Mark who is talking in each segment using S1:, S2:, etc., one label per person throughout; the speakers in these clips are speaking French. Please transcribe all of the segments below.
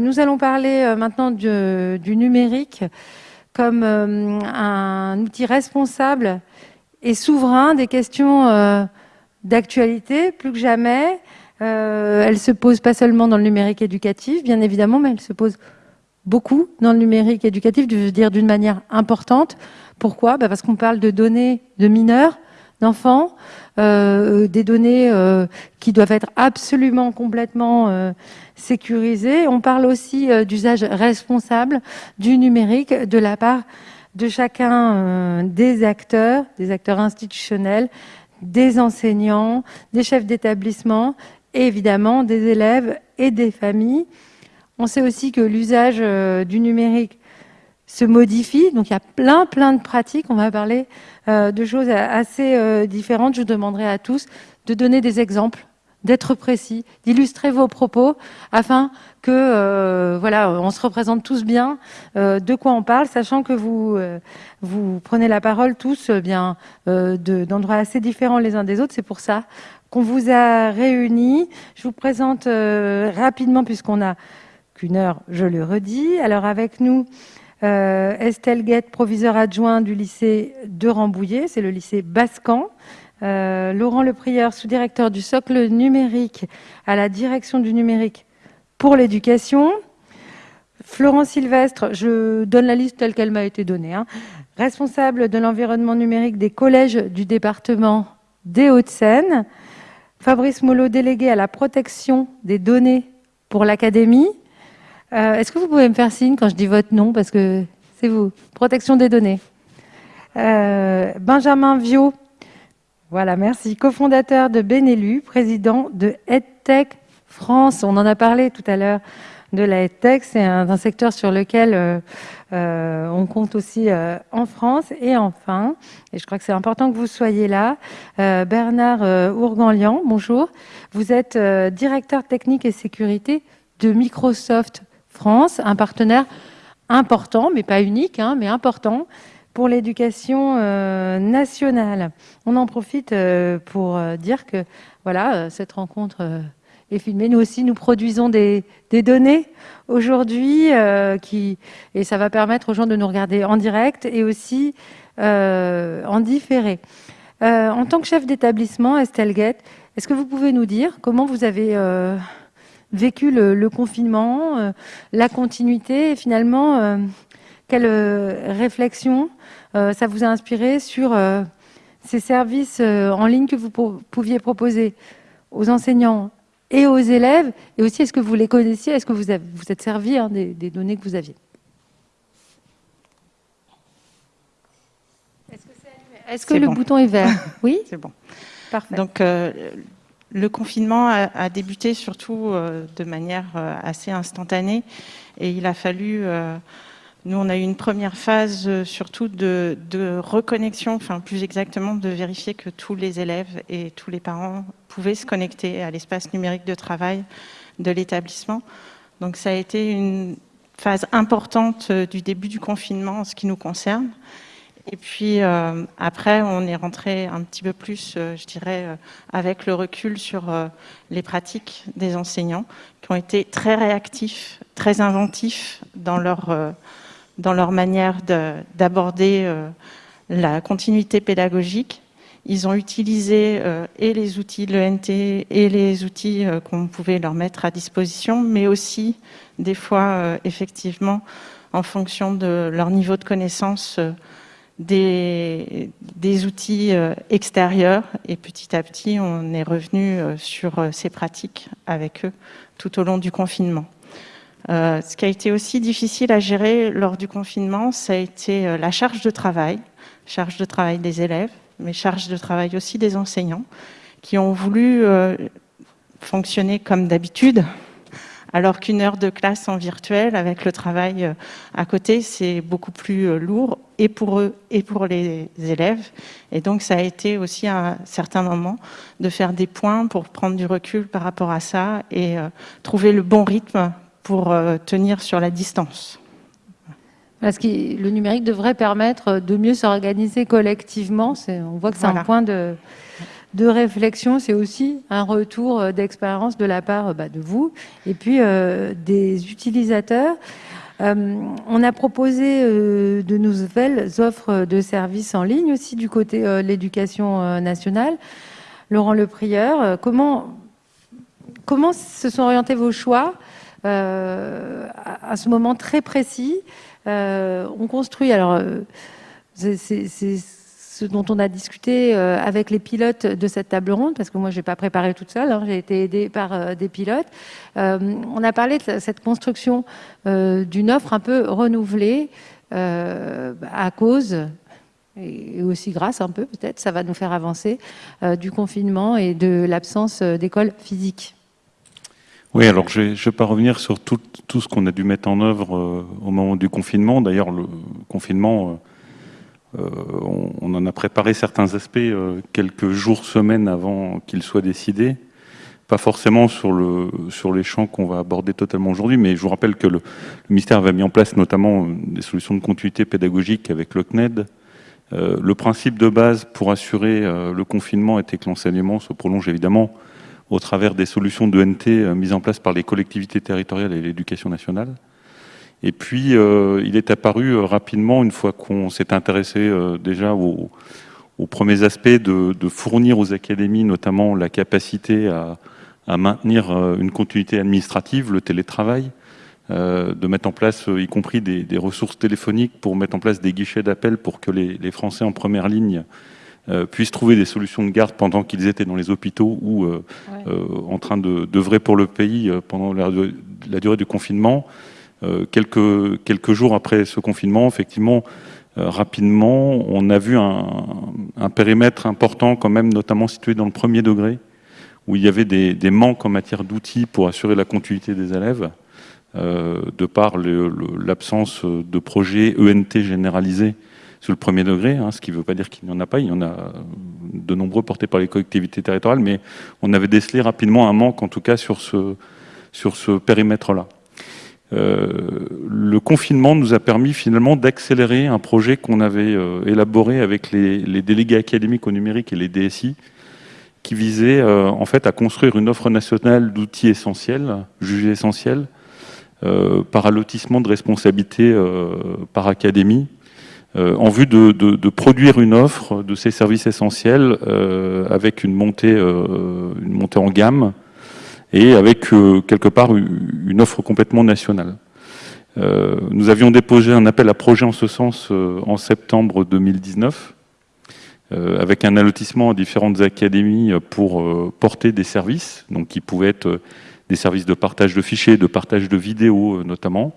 S1: nous allons parler maintenant du, numérique comme un outil responsable et souverain des questions d'actualité, plus que jamais. elle se pose pas seulement dans le numérique éducatif, bien évidemment, mais elle se pose beaucoup dans le numérique éducatif, je veux dire d'une manière importante. Pourquoi? Bah, Parce qu'on parle de données de mineurs, d'enfants, euh, des données euh, qui doivent être absolument complètement euh, sécurisées. On parle aussi d'usage responsable du numérique de la part de chacun des acteurs, des acteurs institutionnels, des enseignants, des chefs d'établissement et évidemment des élèves et des familles. On sait aussi que l'usage euh, du numérique se modifie, donc il y a plein plein de pratiques. On va parler euh, de choses assez euh, différentes. Je demanderai à tous de donner des exemples, d'être précis, d'illustrer vos propos, afin que voilà, on se représente tous bien de quoi on parle, sachant que vous vous prenez la parole tous bien d'endroits assez différents les uns des autres. C'est pour ça qu'on vous a réunis. Je vous présente rapidement, puisqu'on a une heure, je le redis. Alors avec nous, euh, Estelle Guette, proviseur adjoint du lycée de Rambouillet, c'est le lycée Bascan. Euh, Laurent Leprieur, sous-directeur du socle numérique à la direction du numérique pour l'éducation. Florent Sylvestre, je donne la liste telle qu'elle m'a été donnée, hein. responsable de l'environnement numérique des collèges du département des Hauts-de-Seine. Fabrice Molot, délégué à la protection des données pour l'académie. Euh, est-ce que vous pouvez me faire signe quand je dis votre nom Parce que c'est vous. Protection des données. Euh, Benjamin Viau. Voilà, merci. Cofondateur de Benelu, président de EdTech France. On en a parlé tout à l'heure de la EdTech. C'est un, secteur sur lequel euh, on compte aussi en France. Et enfin, et je crois que c'est important que vous soyez là, Bernard Ourganlian, bonjour. Vous êtes directeur technique et sécurité de Microsoft France, un partenaire important, mais pas unique, hein, mais important pour l'éducation euh, nationale. On en profite euh, pour euh, dire que voilà, cette rencontre est filmée. Nous aussi, nous produisons des, données aujourd'hui, et ça va permettre aux gens de nous regarder en direct et aussi en différé. en tant que chef d'établissement, Estelle Guette, est-ce que vous pouvez nous dire comment vous avez vécu le, confinement, euh, la continuité, et finalement, quelle euh, réflexion ça vous a inspiré sur ces services en ligne que vous pouviez proposer aux enseignants et aux élèves, et aussi est-ce que vous les connaissiez, est-ce que vous vous êtes servi hein, des, données que vous aviez? Est-ce que, le bouton est vert? Oui?
S2: C'est bon. Parfait. Donc, le confinement a, débuté surtout euh, de manière euh, assez instantanée et il a fallu, euh, nous on a eu une première phase surtout de, reconnexion, enfin plus exactement de vérifier que tous les élèves et tous les parents pouvaient se connecter à l'espace numérique de travail de l'établissement. Donc ça a été une phase importante du début du confinement en ce qui nous concerne. Et puis euh, après, on est rentré un petit peu plus, euh, je dirais, euh, avec le recul sur les pratiques des enseignants, qui ont été très réactifs, très inventifs dans leur, dans leur manière d'aborder la continuité pédagogique. Ils ont utilisé et les outils de l'ENT et les outils qu'on pouvait leur mettre à disposition, mais aussi des fois, effectivement, en fonction de leur niveau de connaissance, des, outils euh, extérieurs et petit à petit on est revenu euh, sur euh, ces pratiques avec eux tout au long du confinement. Ce qui a été aussi difficile à gérer lors du confinement, ça a été la charge de travail, charge de travail des élèves, mais charge de travail aussi des enseignants, qui ont voulu fonctionner comme d'habitude, alors qu'une heure de classe en virtuel avec le travail euh, à côté, c'est beaucoup plus euh, lourd et pour eux et pour les élèves. Et donc ça a été aussi à certains moments de faire des points pour prendre du recul par rapport à ça et euh, trouver le bon rythme pour tenir sur la distance.
S1: Parce que le numérique devrait permettre de mieux s'organiser collectivement. On voit que c'est un point de, de réflexion, c'est aussi un retour d'expérience de la part bah, de vous et puis des utilisateurs. on a proposé de nouvelles offres de services en ligne aussi du côté de l'éducation nationale. Laurent Leprieur, comment, comment se sont orientés vos choix à, ce moment très précis On construit, alors c'est ce dont on a discuté euh, avec les pilotes de cette table ronde, parce que moi, je n'ai pas préparé toute seule, hein, j'ai été aidée par euh, des pilotes. Euh, on a parlé de cette construction d'une offre un peu renouvelée à cause et aussi grâce un peu peut-être, ça va nous faire avancer, du confinement et de l'absence d'école physique.
S3: Oui, alors je ne vais pas revenir sur tout, tout ce qu'on a dû mettre en œuvre au moment du confinement. D'ailleurs, le confinement euh, on, en a préparé certains aspects euh, quelques jours, semaines avant qu'il soit décidé. Pas forcément sur, le, sur les champs qu'on va aborder totalement aujourd'hui, mais je vous rappelle que le, ministère avait mis en place notamment des solutions de continuité pédagogique avec le CNED. Euh, le principe de base pour assurer le confinement était que l'enseignement se prolonge évidemment au travers des solutions de NT mises en place par les collectivités territoriales et l'éducation nationale. Et puis, euh, il est apparu euh, rapidement, une fois qu'on s'est intéressé euh, déjà aux, premiers aspects, de, fournir aux académies notamment la capacité à, maintenir une continuité administrative, le télétravail, de mettre en place, y compris des, ressources téléphoniques pour mettre en place des guichets d'appel pour que les, Français en première ligne puissent trouver des solutions de garde pendant qu'ils étaient dans les hôpitaux ou en train d'œuvrer pour le pays pendant la durée du confinement. Euh, quelques, quelques jours après ce confinement, effectivement, euh, rapidement, on a vu un, périmètre important quand même, notamment situé dans le premier degré, où il y avait des, manques en matière d'outils pour assurer la continuité des élèves, euh, de par l'absence de projets ENT généralisés sur le premier degré, hein, ce qui ne veut pas dire qu'il n'y en a pas, il y en a de nombreux portés par les collectivités territoriales, mais on avait décelé rapidement un manque, en tout cas, sur ce, sur ce périmètre-là. Euh, le confinement nous a permis finalement d'accélérer un projet qu'on avait euh, élaboré avec les, délégués académiques au numérique et les DSI, qui visait euh, en fait à construire une offre nationale d'outils essentiels, jugés essentiels, par allotissement de responsabilités par académie, en vue de, produire une offre de ces services essentiels avec une montée, une montée en gamme et avec euh, quelque part une offre complètement nationale. Euh, nous avions déposé un appel à projet en ce sens euh, en septembre 2019, avec un allotissement à différentes académies pour porter des services, donc qui pouvaient être des services de partage de fichiers, de partage de vidéos notamment.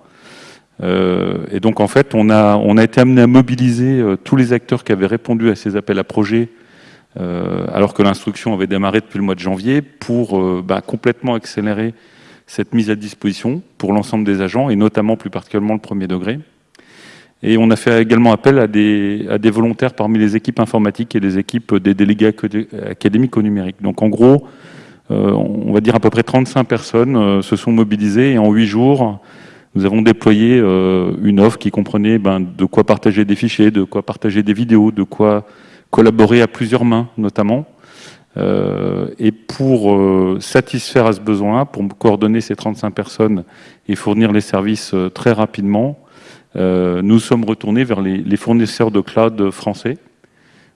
S3: Et donc en fait, on a, été amené à mobiliser tous les acteurs qui avaient répondu à ces appels à projets euh, alors que l'instruction avait démarré depuis le mois de janvier, pour euh, bah, complètement accélérer cette mise à disposition pour l'ensemble des agents, et notamment plus particulièrement le premier degré. Et on a fait également appel à des, volontaires parmi les équipes informatiques et les équipes des délégués académiques au numérique. Donc en gros, euh, on va dire à peu près 35 personnes se sont mobilisées et en 8 jours, nous avons déployé une offre qui comprenait ben, de quoi partager des fichiers, de quoi partager des vidéos, de quoi collaborer à plusieurs mains notamment. Euh, et pour euh, satisfaire à ce besoin, pour coordonner ces 35 personnes et fournir les services euh, très rapidement, nous sommes retournés vers les, fournisseurs de cloud français,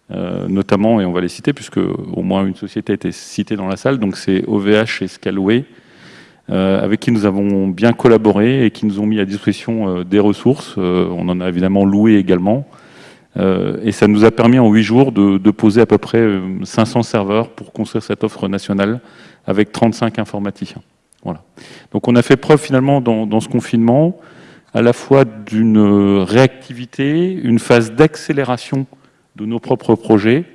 S3: notamment, et on va les citer, puisque au moins une société a été citée dans la salle, donc c'est OVH et Scalway, avec qui nous avons bien collaboré et qui nous ont mis à disposition des ressources. on en a évidemment loué également, euh, et ça nous a permis en huit jours de, poser à peu près 500 euh, serveurs pour construire cette offre nationale avec 35 informaticiens. Voilà. Donc on a fait preuve finalement dans, ce confinement à la fois d'une réactivité, une phase d'accélération de nos propres projets,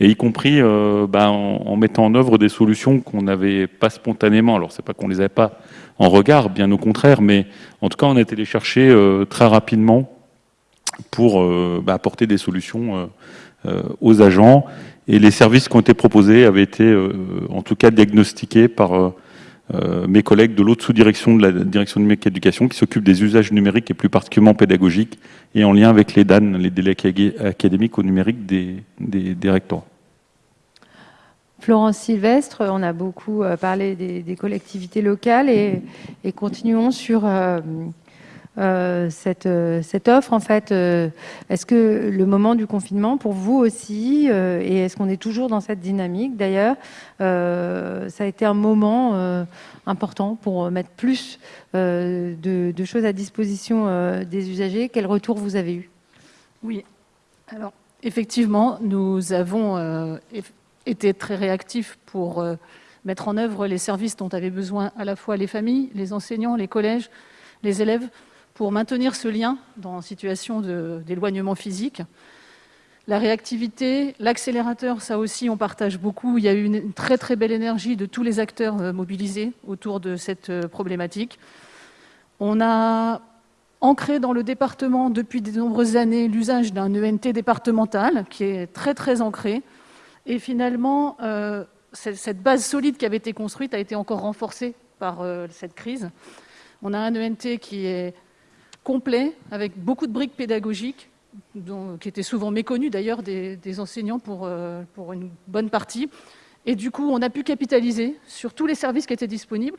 S3: et y compris euh, bah, en, mettant en œuvre des solutions qu'on n'avait pas spontanément. Alors c'est pas qu'on les avait pas en regard, bien au contraire, mais en tout cas on a été les chercher très rapidement pour euh, bah, apporter des solutions euh, euh, aux agents. Et les services qui ont été proposés avaient été, en tout cas, diagnostiqués par mes collègues de l'autre sous-direction de la direction numérique éducation qui s'occupe des usages numériques et plus particulièrement pédagogiques et en lien avec les DAN, les délais académiques au numérique des, des, recteurs.
S1: Florence Sylvestre, on a beaucoup parlé des, collectivités locales et, et continuons sur euh, cette, euh, cette, offre en fait euh, Est-ce que le moment du confinement pour vous aussi et est-ce qu'on est toujours dans cette dynamique d'ailleurs ça a été un moment important pour mettre plus de, choses à disposition des usagers. Quel retour vous avez eu?
S4: Oui. Alors effectivement nous avons été très réactifs pour mettre en œuvre les services dont avaient besoin à la fois les familles, les enseignants, les collèges, les élèves pour maintenir ce lien dans situation d'éloignement physique. La réactivité, l'accélérateur, ça aussi on partage beaucoup. Il y a eu une très très belle énergie de tous les acteurs euh, mobilisés autour de cette euh, problématique. On a ancré dans le département depuis de nombreuses années l'usage d'un ENT départemental qui est très très ancré. Et finalement, euh, cette base solide qui avait été construite a été encore renforcée par cette crise. On a un ENT qui est complet, avec beaucoup de briques pédagogiques, qui étaient souvent méconnues d'ailleurs des, enseignants pour, euh, pour une bonne partie. Et du coup, on a pu capitaliser sur tous les services qui étaient disponibles.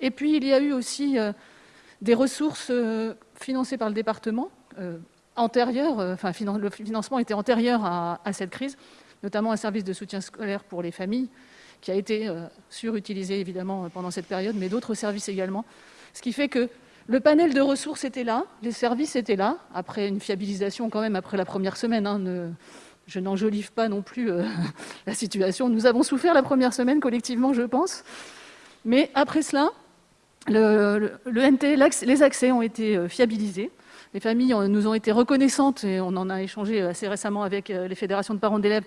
S4: Et puis, il y a eu aussi euh, des ressources euh, financées par le département, antérieures, enfin, le financement était antérieur à, cette crise, notamment un service de soutien scolaire pour les familles, qui a été surutilisé évidemment pendant cette période, mais d'autres services également. Ce qui fait que le panel de ressources était là, les services étaient là, après une fiabilisation quand même après la première semaine. Hein, je n'enjolive pas non plus euh, la situation. Nous avons souffert la première semaine collectivement, je pense. Mais après cela, le, NT, les accès ont été euh, fiabilisés. Les familles nous ont été reconnaissantes, et on en a échangé assez récemment avec euh, les fédérations de parents d'élèves,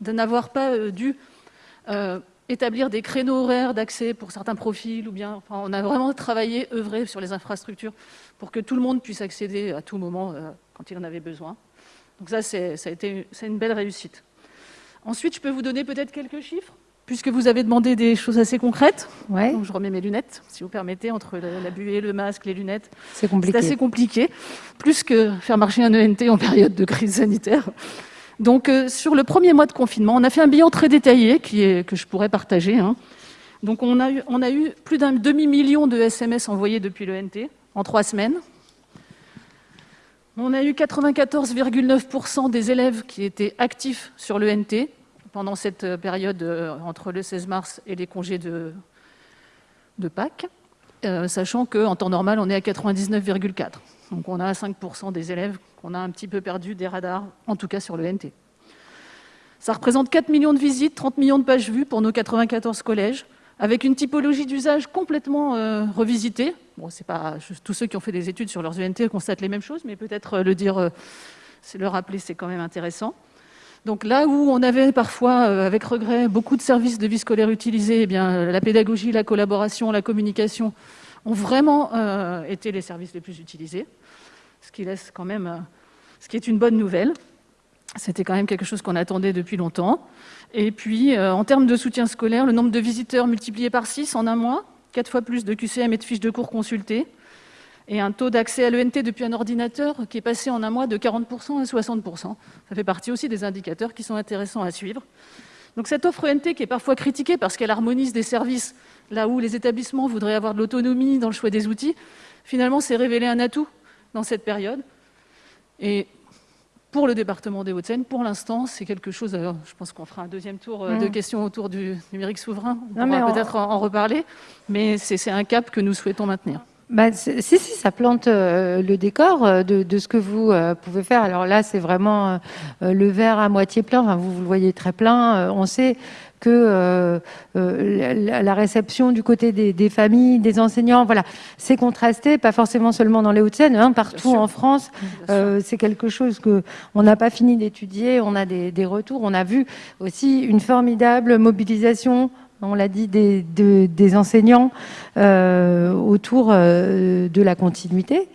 S4: de n'avoir pas dû établir des créneaux horaires d'accès pour certains profils, ou bien, enfin, on a vraiment travaillé, œuvré sur les infrastructures pour que tout le monde puisse accéder à tout moment euh, quand il en avait besoin. Donc ça, ça a été c'est une belle réussite. Ensuite, je peux vous donner peut-être quelques chiffres, puisque vous avez demandé des choses assez concrètes.
S1: Ouais.
S4: Donc je remets mes lunettes, si vous permettez, entre la, buée, le masque, les lunettes.
S1: C'est compliqué.
S4: C'est assez compliqué, plus que faire marcher un ENT en période de crise sanitaire. Donc, euh, sur le premier mois de confinement, on a fait un bilan très détaillé que je pourrais partager. Hein. Donc, on a, eu, plus d'un demi-million de SMS envoyés depuis le NT en trois semaines. On a eu 94,9% des élèves qui étaient actifs sur le NT pendant cette euh, période euh, entre le 16 mars et les congés de, de Pâques, sachant qu'en temps normal, on est à 99,4%. Donc on a 5% des élèves qu'on a un petit peu perdu des radars, en tout cas sur le NT. Ça représente 4 millions de visites, 30 millions de pages vues pour nos 94 collèges, avec une typologie d'usage complètement euh, revisitée. Bon, c'est pas tous ceux qui ont fait des études sur leurs UNT constatent les mêmes choses, mais peut-être euh, le dire, euh, le rappeler, c'est quand même intéressant. Donc là où on avait parfois, avec regret, beaucoup de services de vie scolaire utilisés, eh la pédagogie, la collaboration, la communication ont vraiment été les services les plus utilisés ce qui laisse quand même, euh, ce qui est une bonne nouvelle. C'était quand même quelque chose qu'on attendait depuis longtemps. Et puis, euh, en termes de soutien scolaire, le nombre de visiteurs multiplié par 6 en un mois, 4 fois plus de QCM et de fiches de cours consultées, et un taux d'accès à l'ENT depuis un ordinateur qui est passé en un mois de 40% à 60%. Ça fait partie aussi des indicateurs qui sont intéressants à suivre. Donc cette offre ENT qui est parfois critiquée parce qu'elle harmonise des services là où les établissements voudraient avoir de l'autonomie dans le choix des outils, finalement c'est révélé un atout dans cette période. Et pour le département des Hauts-de-Seine, pour l'instant, c'est quelque chose. je pense qu'on fera un deuxième tour euh, de mm. questions autour du numérique souverain. On pourra peut-être en, reparler, mais c'est un cap que nous souhaitons maintenir.
S1: Bah, si, si, ça plante euh, le décor euh, de, ce que vous pouvez faire. Alors là, c'est vraiment le verre à moitié plein. Enfin, vous, vous, le voyez très plein. on sait que euh, euh, la réception du côté des, familles, des enseignants, voilà, c'est contrasté, pas forcément seulement dans les Hauts-de-Seine, hein, partout en France. Euh, c'est quelque chose que on n'a pas fini d'étudier, on a des, retours, on a vu aussi une formidable mobilisation on l'a dit, des, des enseignants autour de la continuité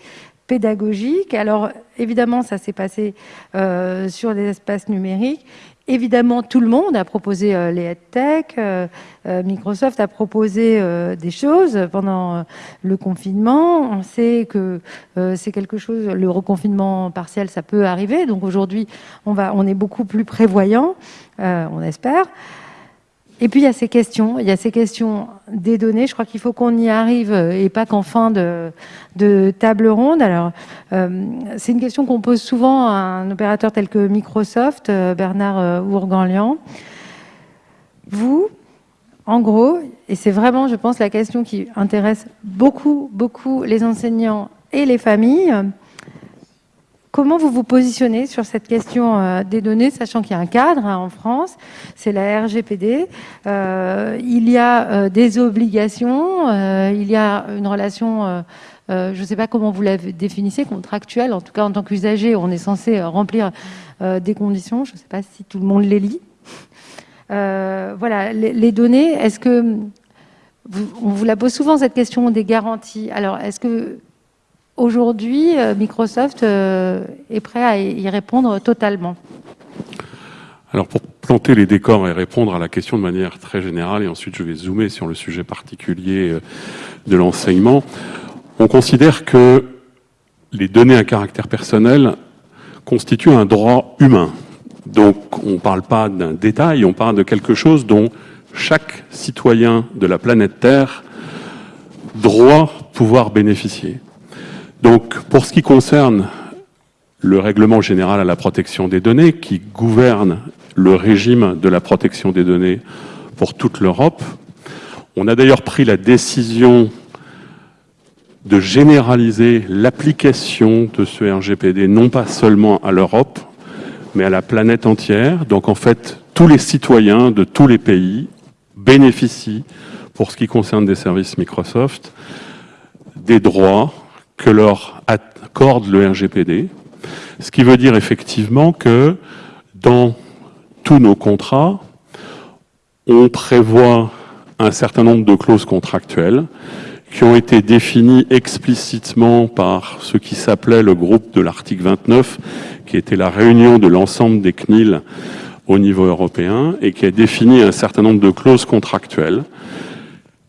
S1: pédagogique. Alors, évidemment, ça s'est passé sur des espaces numériques. Évidemment, tout le monde a proposé euh, les EdTech, euh, euh, Microsoft a proposé des choses pendant le confinement. On sait que c'est quelque chose, le reconfinement partiel, ça peut arriver. Donc aujourd'hui, on, on est beaucoup plus prévoyant, on espère. Et puis il y a ces questions, il y a ces questions des données. Je crois qu'il faut qu'on y arrive et pas qu'en fin de, table ronde. Alors, c'est une question qu'on pose souvent à un opérateur tel que Microsoft, Bernard Ourganlian. Vous, en gros, et c'est vraiment, je pense, la question qui intéresse beaucoup, beaucoup les enseignants et les familles, comment vous vous positionnez sur cette question euh, des données, sachant qu'il y a un cadre hein, en France, c'est la RGPD, euh, il y a euh, des obligations, il y a une relation... je ne sais pas comment vous la définissez, contractuelle, en tout cas en tant qu'usager, on est censé remplir des conditions, je ne sais pas si tout le monde les lit, voilà, les, données, est-ce que... on vous la pose souvent cette question des garanties. Alors, est-ce que aujourd'hui, euh, Microsoft euh, est prêt à y répondre totalement
S5: Alors, pour planter les décors et répondre à la question de manière très générale, et ensuite je vais zoomer sur le sujet particulier de l'enseignement, on considère que les données à caractère personnel constituent un droit humain. Donc on ne parle pas d'un détail, on parle de quelque chose dont chaque citoyen de la planète Terre doit pouvoir bénéficier. Donc pour ce qui concerne le règlement général à la protection des données qui gouverne le régime de la protection des données pour toute l'Europe, on a d'ailleurs pris la décision de généraliser l'application de ce RGPD non pas seulement à l'Europe, mais à la planète entière. Donc en fait, tous les citoyens de tous les pays bénéficient, pour ce qui concerne des services Microsoft, des droits que leur accorde le RGPD. Ce qui veut dire effectivement que dans tous nos contrats, on prévoit un certain nombre de clauses contractuelles qui ont été définies explicitement par ce qui s'appelait le groupe de l'article 29, qui était la réunion de l'ensemble des CNIL au niveau européen et qui a défini un certain nombre de clauses contractuelles.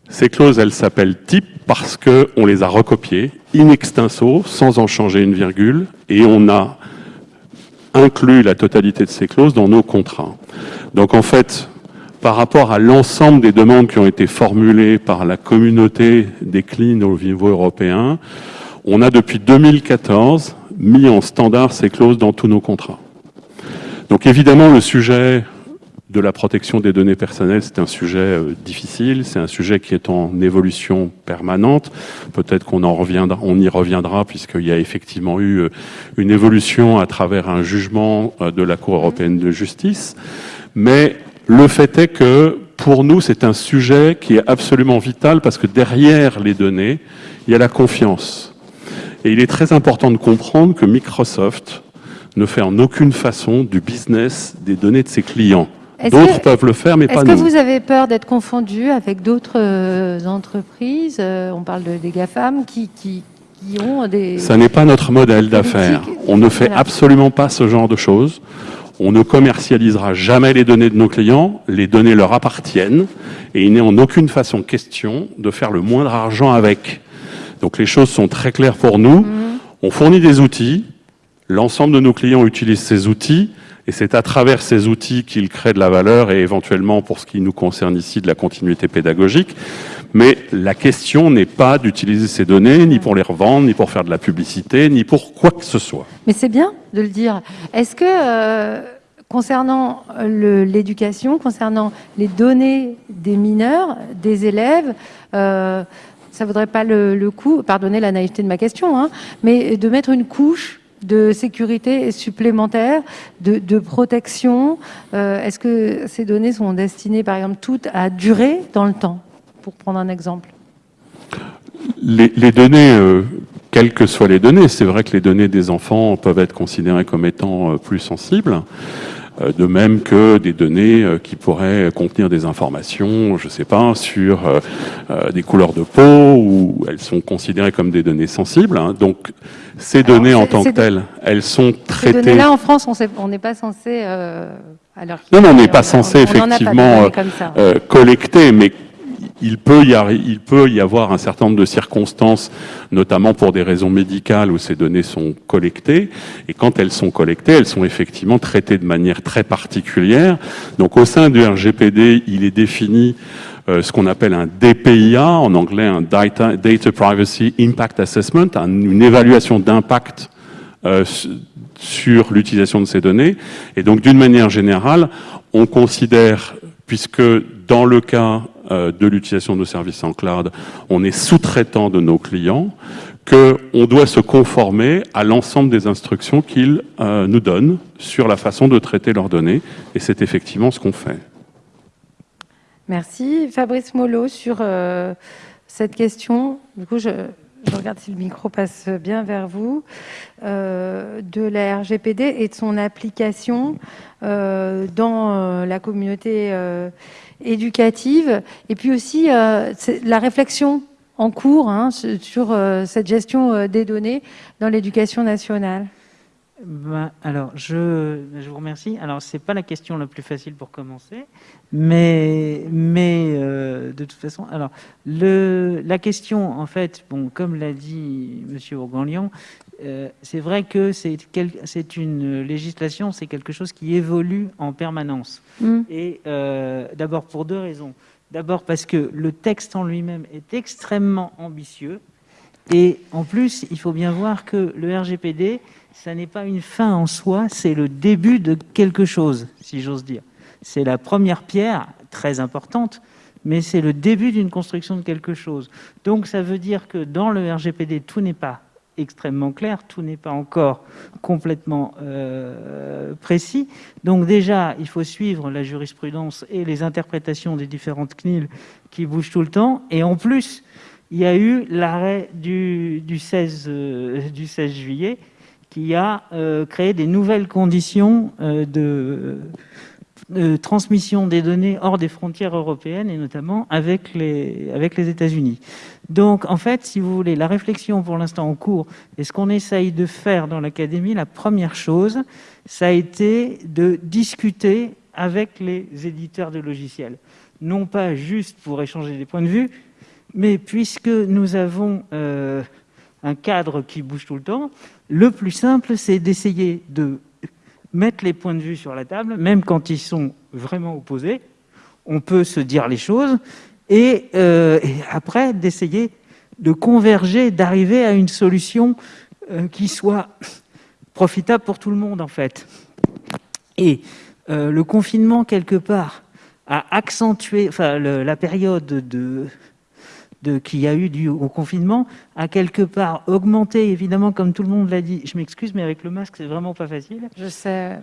S5: Ces clauses, elles s'appellent type parce qu'on les a recopiées in extenso, sans en changer une virgule, et on a inclus la totalité de ces clauses dans nos contrats. Donc en fait, par rapport à l'ensemble des demandes qui ont été formulées par la communauté des CLIN au niveau européen, on a depuis 2014 mis en standard ces clauses dans tous nos contrats. Donc évidemment, le sujet de la protection des données personnelles, c'est un sujet euh, difficile, c'est un sujet qui est en évolution permanente. Peut-être qu'on en reviendra, on y reviendra puisqu'il y a effectivement eu euh, une évolution à travers un jugement euh, de la Cour européenne de justice. Mais le fait est que pour nous, c'est un sujet qui est absolument vital parce que derrière les données, il y a la confiance. Et il est très important de comprendre que Microsoft ne fait en aucune façon du business des données de ses clients. D'autres peuvent le faire, mais pas nous.
S1: Est-ce que vous avez peur d'être confondu avec d'autres euh, entreprises euh, On parle de, des GAFAM qui, qui, ont des...
S5: Ça n'est pas notre modèle d'affaires. On ne fait absolument pas ce genre de choses. On ne commercialisera jamais les données de nos clients, les données leur appartiennent, et il n'est en aucune façon question de faire le moindre argent avec. Donc les choses sont très claires pour nous. Mhm. On fournit des outils, l'ensemble de nos clients utilisent ces outils, et c'est à travers ces outils qu'ils créent de la valeur et éventuellement, pour ce qui nous concerne ici, de la continuité pédagogique. Mais la question n'est pas d'utiliser ces données, ni pour les revendre, ni pour faire de la publicité, ni pour quoi que ce soit.
S1: Mais c'est bien de le dire. Est-ce que, euh, concernant l'éducation, concernant les données des mineurs, des élèves, euh, ça ne vaudrait pas le, coup, pardonnez la naïveté de ma question, hein, mais de mettre une couche de sécurité supplémentaire, de, protection. Euh, Est-ce que ces données sont destinées, par exemple, toutes à durer dans le temps pour prendre un exemple?
S5: Les, données, euh, quelles que soient les données, c'est vrai que les données des enfants peuvent être considérées comme étant euh, plus sensibles, de même que des données qui pourraient contenir des informations, je ne sais pas, sur des couleurs de peau, ou elles sont considérées comme des données sensibles. Hein. Donc, ces données en tant que telles, elles sont traitées... Ces
S1: données-là, en France, on n'est pas censé...
S5: non, non, on n'est pas censé, effectivement, collecter, mais il peut, y avoir un certain nombre de circonstances, notamment pour des raisons médicales où ces données sont collectées. Et quand elles sont collectées, elles sont effectivement traitées de manière très particulière. Donc au sein du RGPD, il est défini euh, ce qu'on appelle un DPIA, en anglais un Data, Privacy Impact Assessment, une évaluation d'impact euh, sur l'utilisation de ces données. Et donc d'une manière générale, on considère, puisque dans le cas de l'utilisation de nos services en cloud, on est sous-traitant de nos clients, qu'on doit se conformer à l'ensemble des instructions qu'ils nous donnent sur la façon de traiter leurs données. Et c'est effectivement ce qu'on fait.
S1: Merci. Fabrice Mollo, sur euh, cette question, du coup, je, regarde si le micro passe bien vers vous, euh, de la RGPD et de son application euh, dans la communauté éducative, et puis aussi la réflexion en cours hein, sur cette gestion des données dans l'éducation nationale.
S6: Ben, alors, je, je, vous remercie. Alors, c'est pas la question la plus facile pour commencer, mais, mais euh, de toute façon, alors, le, la question, en fait, bon, comme l'a dit Monsieur Ourganlian, euh, c'est vrai que c'est une législation, c'est quelque chose qui évolue en permanence. Mm. Et euh, d'abord pour deux raisons. D'abord parce que le texte en lui-même est extrêmement ambitieux. Et en plus, il faut bien voir que le RGPD, ça n'est pas une fin en soi, c'est le début de quelque chose, si j'ose dire. C'est la première pierre, très importante, mais c'est le début d'une construction de quelque chose. Donc ça veut dire que dans le RGPD, tout n'est pas extrêmement clair, tout n'est pas encore complètement euh, précis. Donc déjà, il faut suivre la jurisprudence et les interprétations des différentes CNIL qui bougent tout le temps. Et en plus, il y a eu l'arrêt du, 16, euh, du 16 juillet qui a euh, créé des nouvelles conditions euh, de, transmission des données hors des frontières européennes et notamment avec les, avec les États-Unis. Donc, en fait, si vous voulez, la réflexion pour l'instant en cours et ce qu'on essaye de faire dans l'académie, la première chose, ça a été de discuter avec les éditeurs de logiciels. Non pas juste pour échanger des points de vue, mais puisque nous avons euh, un cadre qui bouge tout le temps, le plus simple, c'est d'essayer de mettre les points de vue sur la table, même quand ils sont vraiment opposés. On peut se dire les choses et, euh, après d'essayer de converger, d'arriver à une solution euh, qui soit profitable pour tout le monde en fait. Et le confinement quelque part a accentué, enfin la période de qu'il y a eu du, au confinement a quelque part augmenté, évidemment, comme tout le monde l'a dit. Je m'excuse, mais avec le masque, c'est vraiment pas facile.
S1: Je sais.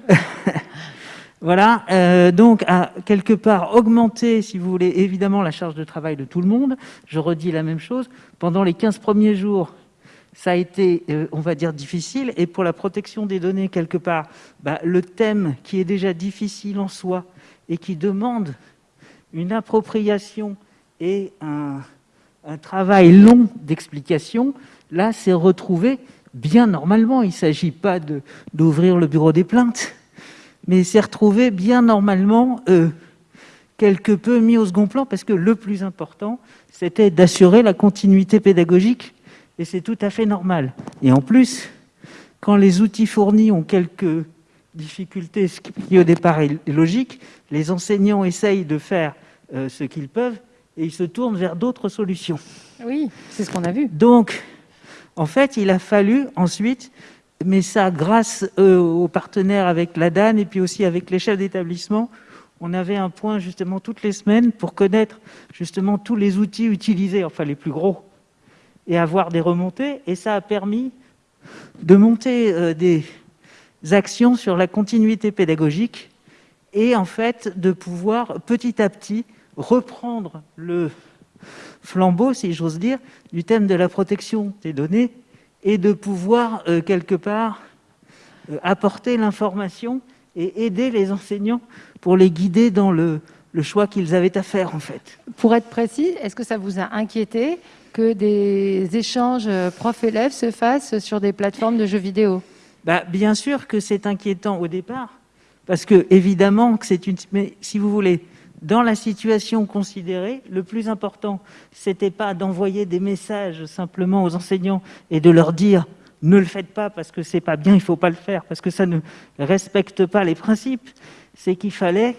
S6: voilà, euh, donc a quelque part augmenté, si vous voulez, évidemment, la charge de travail de tout le monde. Je redis la même chose. Pendant les 15 premiers jours, ça a été, euh, on va dire, difficile. Et pour la protection des données, quelque part, bah, le thème qui est déjà difficile en soi et qui demande une appropriation et un, un travail long d'explication, là, c'est retrouvé bien normalement. Il ne s'agit pas d'ouvrir le bureau des plaintes, mais c'est retrouvé bien normalement, euh, quelque peu mis au second plan, parce que le plus important, c'était d'assurer la continuité pédagogique, et c'est tout à fait normal. Et en plus, quand les outils fournis ont quelques difficultés, ce qui au départ est logique, les enseignants essayent de faire euh, ce qu'ils peuvent, et ils se tournent vers d'autres solutions.
S1: Oui, c'est ce qu'on a vu.
S6: Donc, en fait, il a fallu ensuite, mais ça grâce euh, aux partenaires avec la DAN et puis aussi avec les chefs d'établissement, on avait un point justement toutes les semaines pour connaître justement tous les outils utilisés, enfin les plus gros, et avoir des remontées. Et ça a permis de monter euh, des actions sur la continuité pédagogique et en fait de pouvoir petit à petit reprendre le flambeau, si j'ose dire, du thème de la protection des données et de pouvoir, euh, quelque part, euh, apporter l'information et aider les enseignants pour les guider dans le, le choix qu'ils avaient à faire, en fait.
S1: Pour être précis, est-ce que ça vous a inquiété que des échanges prof-élèves se fassent sur des plateformes de jeux vidéo?
S6: Bah, Bien sûr que c'est inquiétant au départ, parce que, évidemment, que c'est une... Mais si vous voulez, dans la situation considérée, le plus important, c'était pas d'envoyer des messages simplement aux enseignants et de leur dire ne le faites pas parce que c'est pas bien, il faut pas le faire parce que ça ne respecte pas les principes. C'est qu'il fallait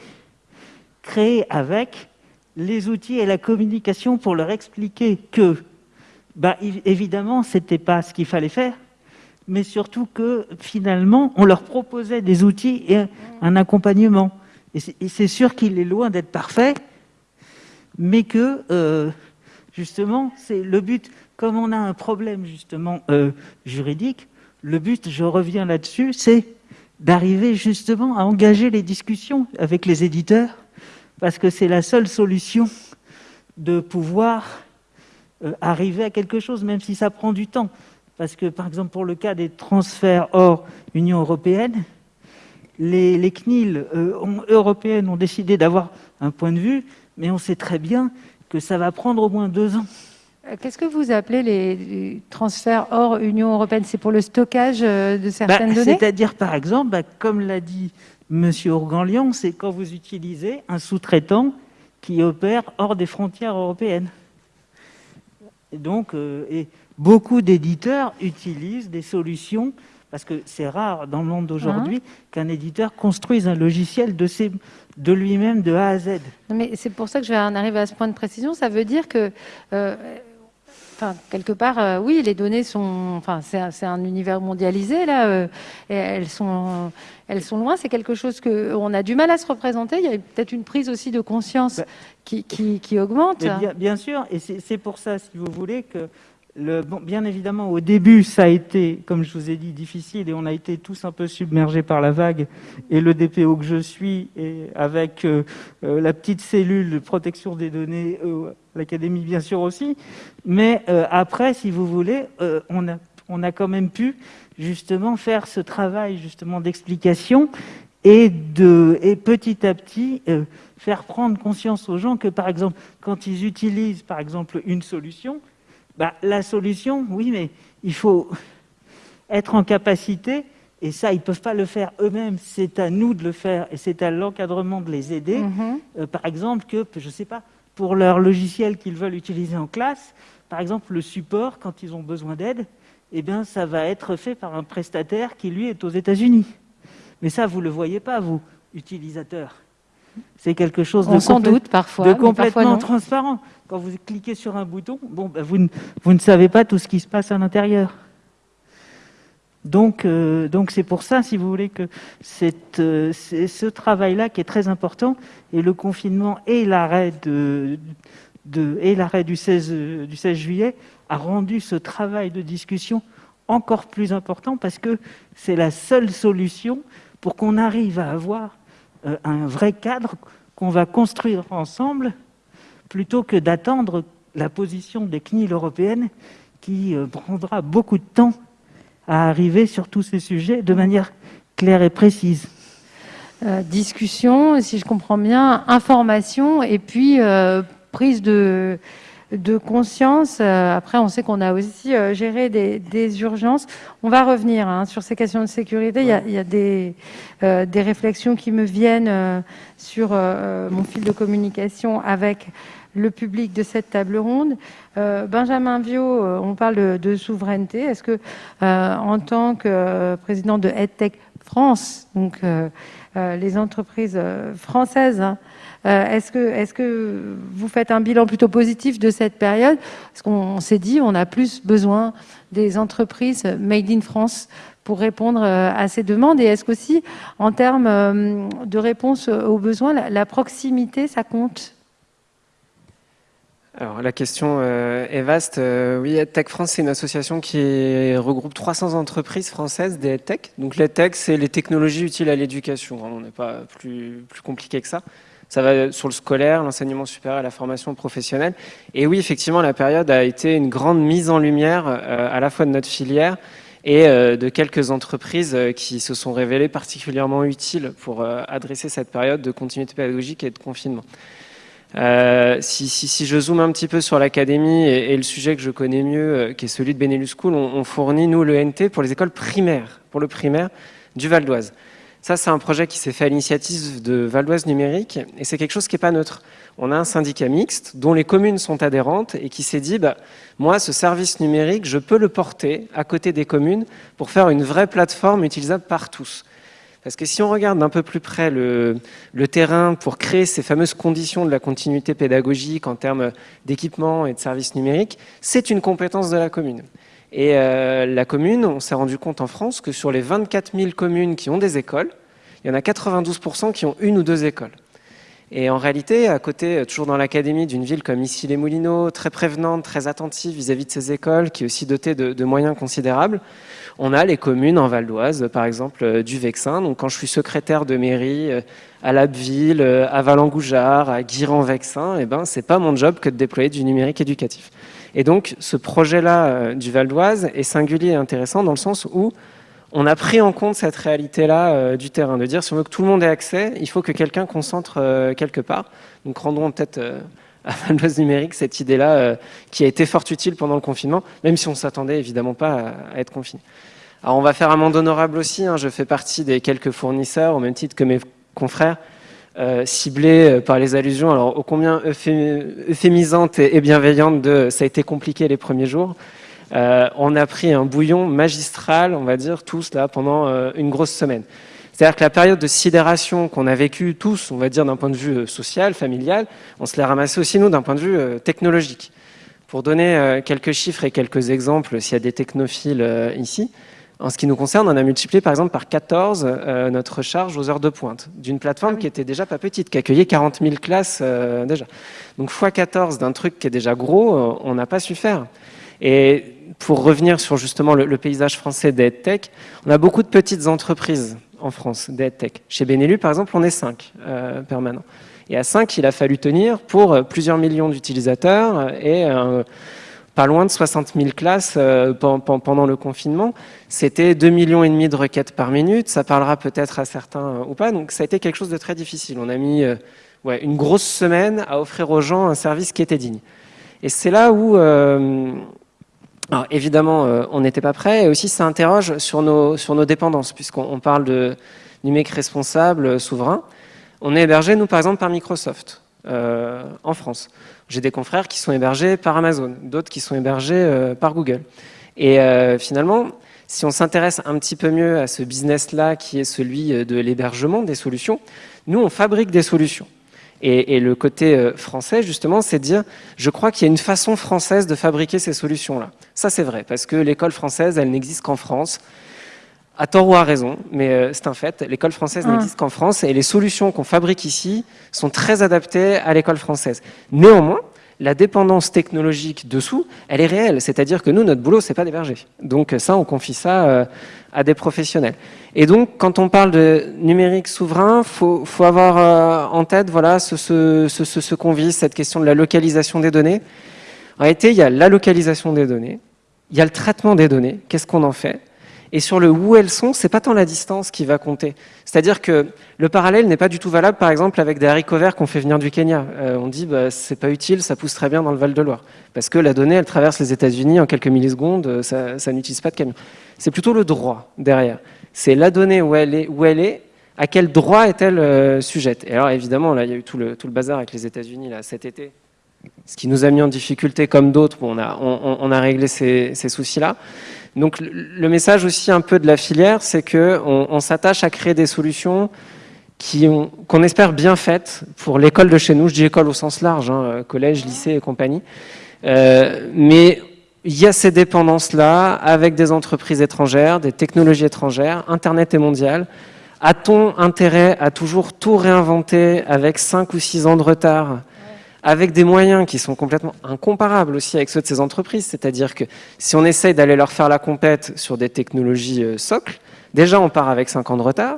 S6: créer avec les outils et la communication pour leur expliquer que, bah, évidemment, c'était pas ce qu'il fallait faire, mais surtout que finalement, on leur proposait des outils et un accompagnement. Et c'est sûr qu'il est loin d'être parfait, mais que euh, justement, c'est le but. Comme on a un problème justement euh, juridique, le but, je reviens là-dessus, c'est d'arriver justement à engager les discussions avec les éditeurs, parce que c'est la seule solution de pouvoir euh, arriver à quelque chose, même si ça prend du temps. Parce que, par exemple, pour le cas des transferts hors Union européenne, les, CNIL euh, européennes ont décidé d'avoir un point de vue, mais on sait très bien que ça va prendre au moins deux ans.
S1: Euh, qu'est-ce que vous appelez les transferts hors Union européenne? C'est pour le stockage euh, de certaines bah, données?
S6: C'est-à-dire, par exemple, bah, comme l'a dit M. Organlian, c'est quand vous utilisez un sous-traitant qui opère hors des frontières européennes. Et donc, et beaucoup d'éditeurs utilisent des solutions parce que c'est rare dans le monde d'aujourd'hui hein qu'un éditeur construise un logiciel de, de lui-même de A à Z.
S1: mais c'est pour ça que je vais en arriver à ce point de précision. Ça veut dire que, euh, enfin, quelque part, euh, oui, les données sont, enfin, c'est un, univers mondialisé là, euh, et elles sont, elles sont loin. C'est quelque chose que on a du mal à se représenter. Il y a peut-être une prise aussi de conscience bah, qui, qui, augmente.
S6: Bien, bien, sûr, et c'est pour ça, si vous voulez, que bien évidemment, au début, ça a été, comme je vous ai dit, difficile et on a été tous un peu submergés par la vague. Et le DPO que je suis, avec euh, euh, la petite cellule de protection des données, euh, l'Académie bien sûr aussi. Mais après, si vous voulez, on, a, quand même pu justement faire ce travail justement d'explication et, et petit à petit faire prendre conscience aux gens que, par exemple, quand ils utilisent, par exemple, une solution, bah, la solution, oui, mais il faut être en capacité, et ça, ils ne peuvent pas le faire eux-mêmes, c'est à nous de le faire, et c'est à l'encadrement de les aider. Mhm. Euh, par exemple, que, je ne sais pas, pour leur logiciel qu'ils veulent utiliser en classe, par exemple, le support, quand ils ont besoin d'aide, eh bien, ça va être fait par un prestataire qui, lui, est aux États-Unis. Mais ça, vous ne le voyez pas, vous, utilisateurs. C'est quelque chose
S1: de, doute parfois,
S6: de complètement transparent. Quand vous cliquez sur un bouton, bon, ben, vous, ne, vous, ne, savez pas tout ce qui se passe à l'intérieur. Donc, euh, donc c'est pour ça, si vous voulez, que euh, c'est ce travail-là qui est très important. Et le confinement et l'arrêt de, de, et l'arrêt du 16, du 16 juillet a rendu ce travail de discussion encore plus important parce que c'est la seule solution pour qu'on arrive à avoir euh, un vrai cadre qu'on va construire ensemble plutôt que d'attendre la position des CNIL européennes qui euh, prendra beaucoup de temps à arriver sur tous ces sujets de manière claire et précise.
S1: Euh, discussion, si je comprends bien, information et puis prise de, de conscience. Euh, après, on sait qu'on a aussi euh, géré des, urgences. On va revenir hein, sur ces questions de sécurité. Il y a, des, euh, des, réflexions qui me viennent sur mon fil de communication avec le public de cette table ronde. Benjamin Viau, on parle de, souveraineté. Est-ce que, en tant que président de EdTech France, donc les entreprises françaises, hein, euh, est-ce que, vous faites un bilan plutôt positif de cette période? Parce qu'on s'est dit on a plus besoin des entreprises made in France pour répondre euh, à ces demandes. Et est-ce qu'aussi, en termes euh, de réponse aux besoins, la, proximité, ça compte?
S7: Alors la question est vaste. oui, EdTech France, c'est une association qui regroupe 300 entreprises françaises des EdTech. Donc l'EdTech, c'est les technologies utiles à l'éducation. On n'est pas plus compliqué que ça. Ça va sur le scolaire, l'enseignement supérieur la formation professionnelle. Et oui, effectivement, la période a été une grande mise en lumière euh, à la fois de notre filière et euh, de quelques entreprises euh, qui se sont révélées particulièrement utiles pour adresser cette période de continuité pédagogique et de confinement. si, je zoome un petit peu sur l'académie et, le sujet que je connais mieux, qui est celui de Benelux School, on, on, fournit, nous, le NT pour les écoles primaires, pour le primaire du Val d'Oise. Ça, c'est un projet qui s'est fait à l'initiative de Val Numérique et c'est quelque chose qui n'est pas neutre. On a un syndicat mixte dont les communes sont adhérentes et qui s'est dit, bah, moi, ce service numérique, je peux le porter à côté des communes pour faire une vraie plateforme utilisable par tous. Parce que si on regarde d'un peu plus près le, terrain pour créer ces fameuses conditions de la continuité pédagogique en termes d'équipement et de services numériques, c'est une compétence de la commune. Et euh, la commune, on s'est rendu compte en France que sur les 24 000 communes qui ont des écoles, il y en a 92% qui ont une ou deux écoles. Et en réalité, à côté, toujours dans l'académie d'une ville comme ici les Moulineaux, très prévenante, très attentive vis-à-vis de ses écoles, qui est aussi dotée de, moyens considérables, on a les communes en Val d'Oise, par exemple euh, du Vexin. Donc quand je suis secrétaire de mairie euh, à Labbeville, à Valengoujard, à Guiran-Vexin, eh ben, c'est pas mon job que de déployer du numérique éducatif. Et donc, ce projet-là euh, du Val d'Oise est singulier et intéressant dans le sens où on a pris en compte cette réalité-là euh, du terrain, de dire si on veut que tout le monde ait accès, il faut que quelqu'un concentre euh, quelque part. Donc rendons peut-être à Val d'Oise numérique cette idée-là qui a été fort utile pendant le confinement, même si on ne s'attendait évidemment pas à, être confiné. Alors on va faire un monde honorable aussi, hein. je fais partie des quelques fournisseurs, au même titre que mes confrères, euh, ciblé euh, par les allusions, alors ô combien euphémisante et bienveillante de « ça a été compliqué les premiers jours euh, on a pris un bouillon magistral, on va dire, tous là, pendant une grosse semaine. C'est-à-dire que la période de sidération qu'on a vécue tous, on va dire d'un point de vue social, familial, on se l'est ramassé aussi nous d'un point de vue technologique. Pour donner quelques chiffres et quelques exemples, s'il y a des technophiles ici, en ce qui nous concerne, on a multiplié par exemple par 14 euh, notre charge aux heures de pointe d'une plateforme ah qui était déjà pas petite, qui accueillait 40 000 classes euh, déjà. Donc x 14 d'un truc qui est déjà gros, euh, on n'a pas su faire. Et pour revenir sur justement le, paysage français d'EdTech, on a beaucoup de petites entreprises en France d'EdTech. Chez Benelux, par exemple, on est 5 permanents. Et à 5, il a fallu tenir pour plusieurs millions d'utilisateurs et pas loin de 60 000 classes euh, pendant le confinement. C'était 2,5 millions et demi de requêtes par minute. Ça parlera peut-être à certains euh, ou pas. Donc ça a été quelque chose de très difficile. On a mis euh, ouais, une grosse semaine à offrir aux gens un service qui était digne. Et c'est là où, alors évidemment, on n'était pas prêt. Et aussi, ça interroge sur nos, sur nos dépendances, puisqu'on parle de numérique responsable, souverain. On est hébergé, nous, par exemple, par Microsoft. En France. J'ai des confrères qui sont hébergés par Amazon, d'autres qui sont hébergés euh, par Google. Et euh, finalement, si on s'intéresse un petit peu mieux à ce business-là, qui est celui de l'hébergement des solutions, nous, on fabrique des solutions. Et, le côté français, justement, c'est dire, je crois qu'il y a une façon française de fabriquer ces solutions-là. Ça, c'est vrai, parce que l'école française, elle n'existe qu'en France à tort ou à raison, mais euh, c'est un fait. L'école française ah. n'existe qu'en France et les solutions qu'on fabrique ici sont très adaptées à l'école française. Néanmoins, la dépendance technologique dessous, elle est réelle. C'est-à-dire que nous, notre boulot, c'est pas d'héberger. Donc ça, on confie ça euh, à des professionnels. Et donc, quand on parle de numérique souverain, faut, faut avoir euh, en tête voilà, ce, ce, ce, ce qu'on vise, cette question de la localisation des données. En réalité, il y a la localisation des données, il y a le traitement des données, qu'est-ce qu'on en fait? Et sur le où elles sont, c'est pas tant la distance qui va compter. C'est-à-dire que le parallèle n'est pas du tout valable, par exemple, avec des haricots verts qu'on fait venir du Kenya. Euh, on dit, bah, c'est pas utile, ça pousse très bien dans le Val-de-Loire. Parce que la donnée, elle traverse les États-Unis en quelques millisecondes, euh, ça, n'utilise pas de camion. C'est plutôt le droit derrière. C'est la donnée où elle est, où elle est à quel droit est-elle euh, sujette. Et alors, évidemment, là, il y a eu tout le, tout le bazar avec les États-Unis là cet été, ce qui nous a mis en difficulté comme d'autres. on, a, on, a réglé ces, ces soucis-là. Donc le message aussi un peu de la filière, c'est qu'on on, s'attache à créer des solutions qu'on espère bien faites pour l'école de chez nous. Je dis école au sens large, hein, collège, lycée et compagnie. Euh, mais il y a ces dépendances-là avec des entreprises étrangères, des technologies étrangères, Internet est mondial. A-t-on intérêt à toujours tout réinventer avec 5 ou 6 ans de retard avec des moyens qui sont complètement incomparables aussi avec ceux de ces entreprises. C'est-à-dire que si on essaye d'aller leur faire la compète sur des technologies euh, socles, déjà on part avec 5 ans de retard,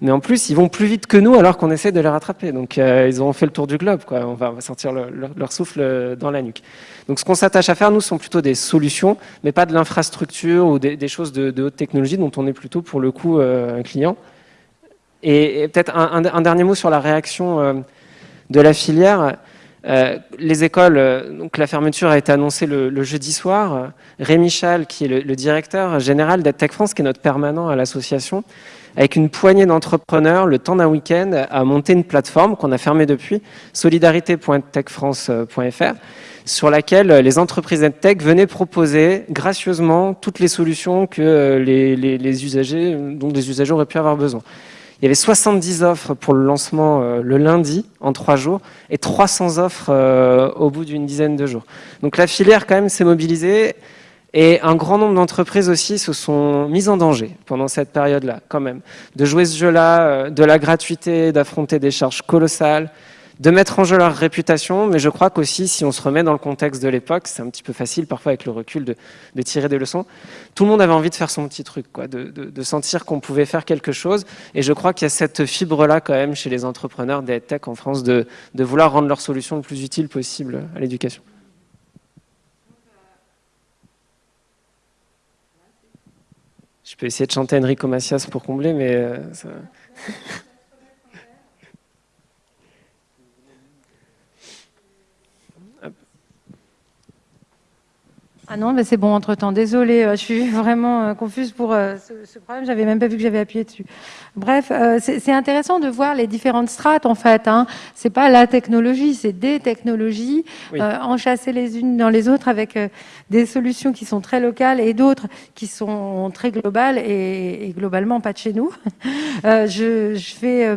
S7: mais en plus ils vont plus vite que nous alors qu'on essaie de les rattraper. Donc euh, ils ont fait le tour du globe, quoi. On, va, sortir leur souffle euh, dans la nuque. Donc ce qu'on s'attache à faire, nous, sont plutôt des solutions, mais pas de l'infrastructure ou des, choses de, haute technologie dont on est plutôt pour le coup un client. Et, peut-être un, dernier mot sur la réaction de la filière. Les écoles, donc la fermeture a été annoncée le, jeudi soir. Rémi Chal, qui est le, directeur général d'EdTech France, qui est notre permanent à l'association, avec une poignée d'entrepreneurs, le temps d'un week-end, a monté une plateforme qu'on a fermée depuis, solidarité.techfrance.fr, sur laquelle les entreprises EdTech venaient proposer gracieusement toutes les solutions que les, usagers, dont les usagers auraient pu avoir besoin. Il y avait 70 offres pour le lancement euh, le lundi, en trois jours, et 300 offres euh, au bout d'une dizaine de jours. Donc la filière, quand même, s'est mobilisée. Et un grand nombre d'entreprises aussi se sont mises en danger pendant cette période-là, quand même. De jouer ce jeu-là, euh, de la gratuité, d'affronter des charges colossales, de mettre en jeu leur réputation, mais je crois qu'aussi, si on se remet dans le contexte de l'époque, c'est un petit peu facile parfois avec le recul de, tirer des leçons, tout le monde avait envie de faire son petit truc, quoi, de, sentir qu'on pouvait faire quelque chose, et je crois qu'il y a cette fibre-là quand même chez les entrepreneurs des tech en France de, vouloir rendre leur solution le plus utile possible à l'éducation. Je peux essayer de chanter Enrico Macias pour combler, mais... Euh, ça...
S1: Ah non, mais c'est bon entre-temps. Désolée, euh, je suis vraiment euh, confuse pour euh, ce, problème. J'avais même pas vu que j'avais appuyé dessus. Bref, c'est intéressant de voir les différentes strates en fait. Hein. C'est pas la technologie, c'est des technologies enchâssées les unes dans les autres avec des solutions qui sont très locales et d'autres qui sont très globales et, globalement pas de chez nous. je, je, vais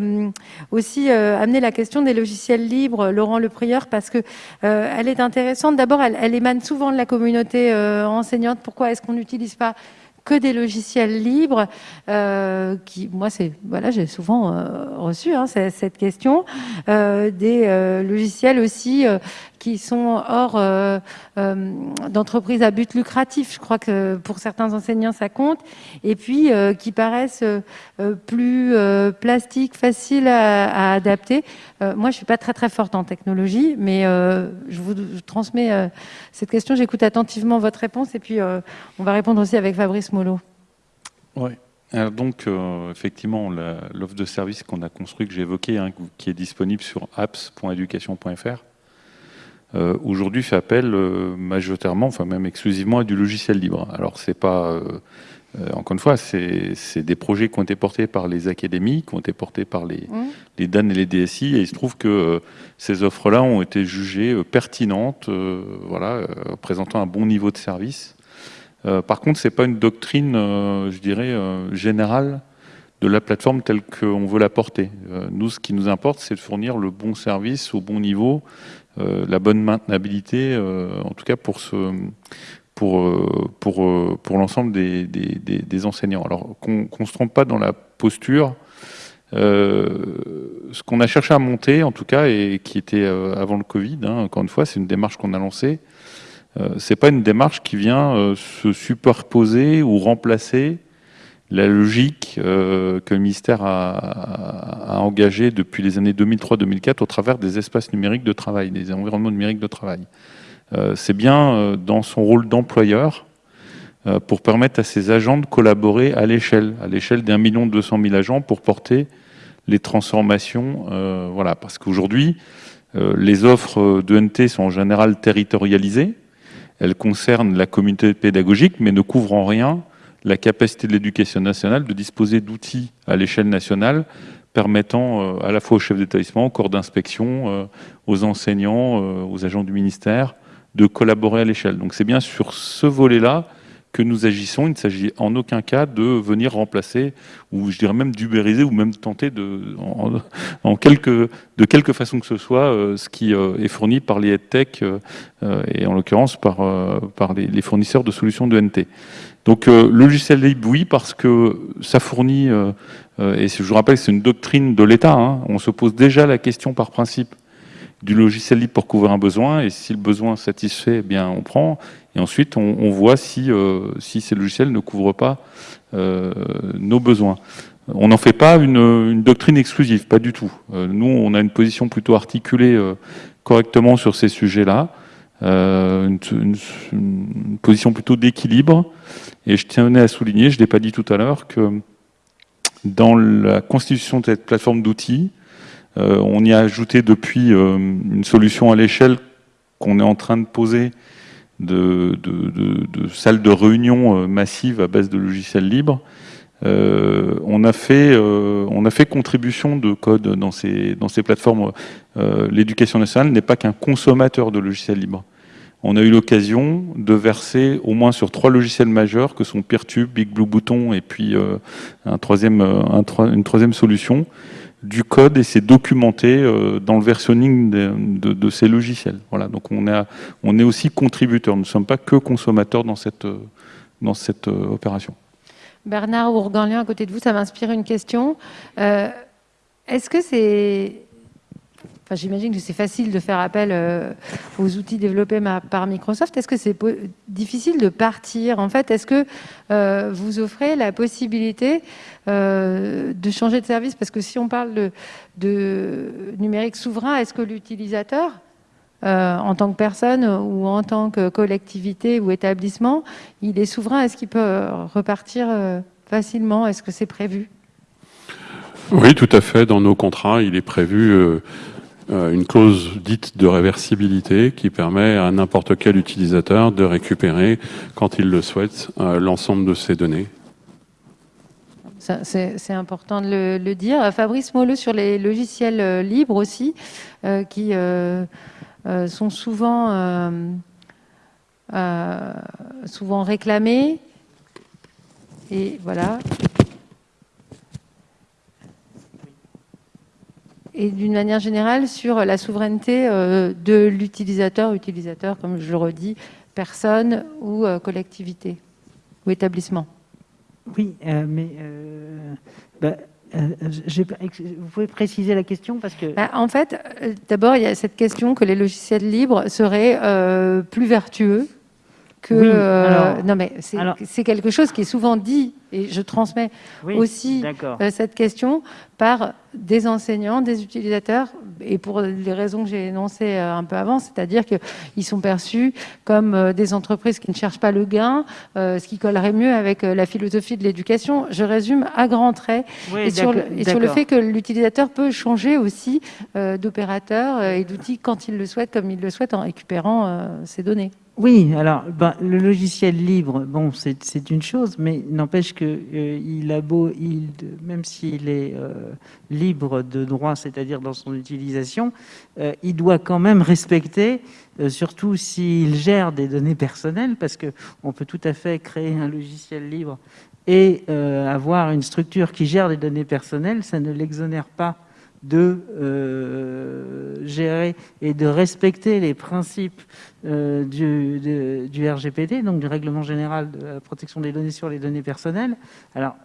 S1: aussi amener la question des logiciels libres, Laurent Le Prieur, parce que elle est intéressante. D'abord, elle, elle émane souvent de la communauté euh, enseignante, pourquoi est-ce qu'on n'utilise pas que des logiciels libres, euh, qui, moi, c'est, voilà, j'ai souvent euh, reçu hein, cette question, des logiciels aussi qui sont hors euh, euh, d'entreprises à but lucratif. Je crois que pour certains enseignants, ça compte. Et puis, euh, qui paraissent plus plastiques, faciles à, adapter. moi, je suis pas très très forte en technologie, mais je vous transmets cette question. J'écoute attentivement votre réponse et puis on va répondre aussi avec Fabrice Molo.
S3: Oui. donc, effectivement, l'offre de service qu'on a construit, que j'ai évoquée, hein, qui est disponible sur apps.education.fr, euh, aujourd'hui fait appel euh, majoritairement, enfin même exclusivement à du logiciel libre. Alors c'est pas, euh, encore une fois, c'est des projets qui ont été portés par les académies, qui ont été portés par les, mmh. les DAN et les DSI, et il se trouve que ces offres-là ont été jugées pertinentes, voilà, présentant un bon niveau de service. Par contre, c'est pas une doctrine, je dirais, générale de la plateforme telle qu'on veut la porter. nous, ce qui nous importe, c'est de fournir le bon service au bon niveau euh, la bonne maintenabilité, euh, en tout cas pour ce, euh, l'ensemble des, des, enseignants. Alors qu'on ne se trompe pas dans la posture, ce qu'on a cherché à monter, en tout cas, et qui était avant le Covid, hein, encore une fois, c'est une démarche qu'on a lancée. C'est pas une démarche qui vient se superposer ou remplacer la logique euh, que le ministère a, engagée depuis les années 2003-2004 au travers des espaces numériques de travail, des environnements numériques de travail. Euh, c'est bien euh, dans son rôle d'employeur pour permettre à ses agents de collaborer à l'échelle, à l'échelle d'un million deux cent mille agents pour porter les transformations. voilà, parce qu'aujourd'hui, les offres de NT sont en général territorialisées. Elles concernent la communauté pédagogique, mais ne couvrent en rien la capacité de l'éducation nationale de disposer d'outils à l'échelle nationale permettant euh, à la fois aux chefs d'établissement, aux corps d'inspection, euh, aux enseignants, euh, aux agents du ministère, de collaborer à l'échelle. Donc c'est bien sur ce volet-là que nous agissons. Il ne s'agit en aucun cas de venir remplacer, ou je dirais même d'ubériser, ou même tenter de, en, quelque, de quelque façon que ce soit, ce qui est fourni par les EdTech, et en l'occurrence par, par les, fournisseurs de solutions de NT. Donc euh, le logiciel libre, oui, parce que ça fournit, euh, euh, et je vous rappelle c'est une doctrine de l'État, hein. on se pose déjà la question par principe du logiciel libre pour couvrir un besoin, et si le besoin satisfait, eh bien on prend, et ensuite on, voit si, si ces logiciels ne couvrent pas nos besoins. On n'en fait pas une, une, doctrine exclusive, pas du tout. nous, on a une position plutôt articulée correctement sur ces sujets-là, une, une, position plutôt d'équilibre, et je tenais à souligner, je ne l'ai pas dit tout à l'heure, que dans la constitution de cette plateforme d'outils, on y a ajouté depuis une solution à l'échelle qu'on est en train de poser de, de, salles de réunion massives à base de logiciels libres. on, a fait, on a fait contribution de code dans ces, dans ces plateformes. L'éducation nationale n'est pas qu'un consommateur de logiciels libres on a eu l'occasion de verser au moins sur trois logiciels majeurs que sont Peertube, Big et puis euh, un troisième, euh, une troisième solution du code et c'est documenté euh, dans le versionning de, ces logiciels. Voilà, donc on, on est aussi contributeur, nous ne sommes pas que consommateurs dans cette, dans cette opération.
S1: Bernard Ourganlien, à côté de vous, ça m'inspire une question. Est-ce que c'est J'imagine que c'est facile de faire appel euh, aux outils développés par Microsoft. Est-ce que c'est difficile de partir? En fait, est-ce que euh, vous offrez la possibilité euh, de changer de service? Parce que si on parle de, numérique souverain, est-ce que l'utilisateur, en tant que personne ou en tant que collectivité ou établissement, il est souverain? Est-ce qu'il peut repartir facilement? Est-ce que c'est prévu?
S5: Oui, tout à fait. Dans nos contrats, il est prévu une clause dite de réversibilité qui permet à n'importe quel utilisateur de récupérer, quand il le souhaite, euh, l'ensemble de ses données.
S1: C'est important de le, dire. Fabrice Molleux sur les logiciels euh, libres aussi, qui sont souvent, souvent réclamés. Et voilà. Et d'une manière générale sur la souveraineté euh, de l'utilisateur, utilisateur, comme je le redis, personne ou euh, collectivité ou établissement.
S6: Oui, euh, mais bah, vous pouvez préciser la question parce que.
S1: Bah, en fait, d'abord, il y a cette question que les logiciels libres seraient plus vertueux que. non, mais c'est quelque chose qui est souvent dit et je transmets aussi cette question par des enseignants, des utilisateurs, et pour les raisons que j'ai énoncées euh, un peu avant, c'est-à-dire qu'ils sont perçus comme euh, des entreprises qui ne cherchent pas le gain, euh, ce qui collerait mieux avec la philosophie de l'éducation. Je résume à grands traits, et, sur le, et sur le, fait que l'utilisateur peut changer aussi d'opérateur et d'outil quand il le souhaite, comme il le souhaite, en récupérant ses données.
S6: Oui, alors ben, le logiciel libre, bon, c'est une chose, mais n'empêche que il a beau, même s'il est libre de droit, c'est-à-dire dans son utilisation, euh, il doit quand même respecter, euh, surtout s'il gère des données personnelles, parce qu'on peut tout à fait créer un logiciel libre et euh, avoir une structure qui gère des données personnelles, ça ne l'exonère pas de gérer et de respecter les principes du, du, RGPD, donc du Règlement général de la protection des données sur les données personnelles. Alors,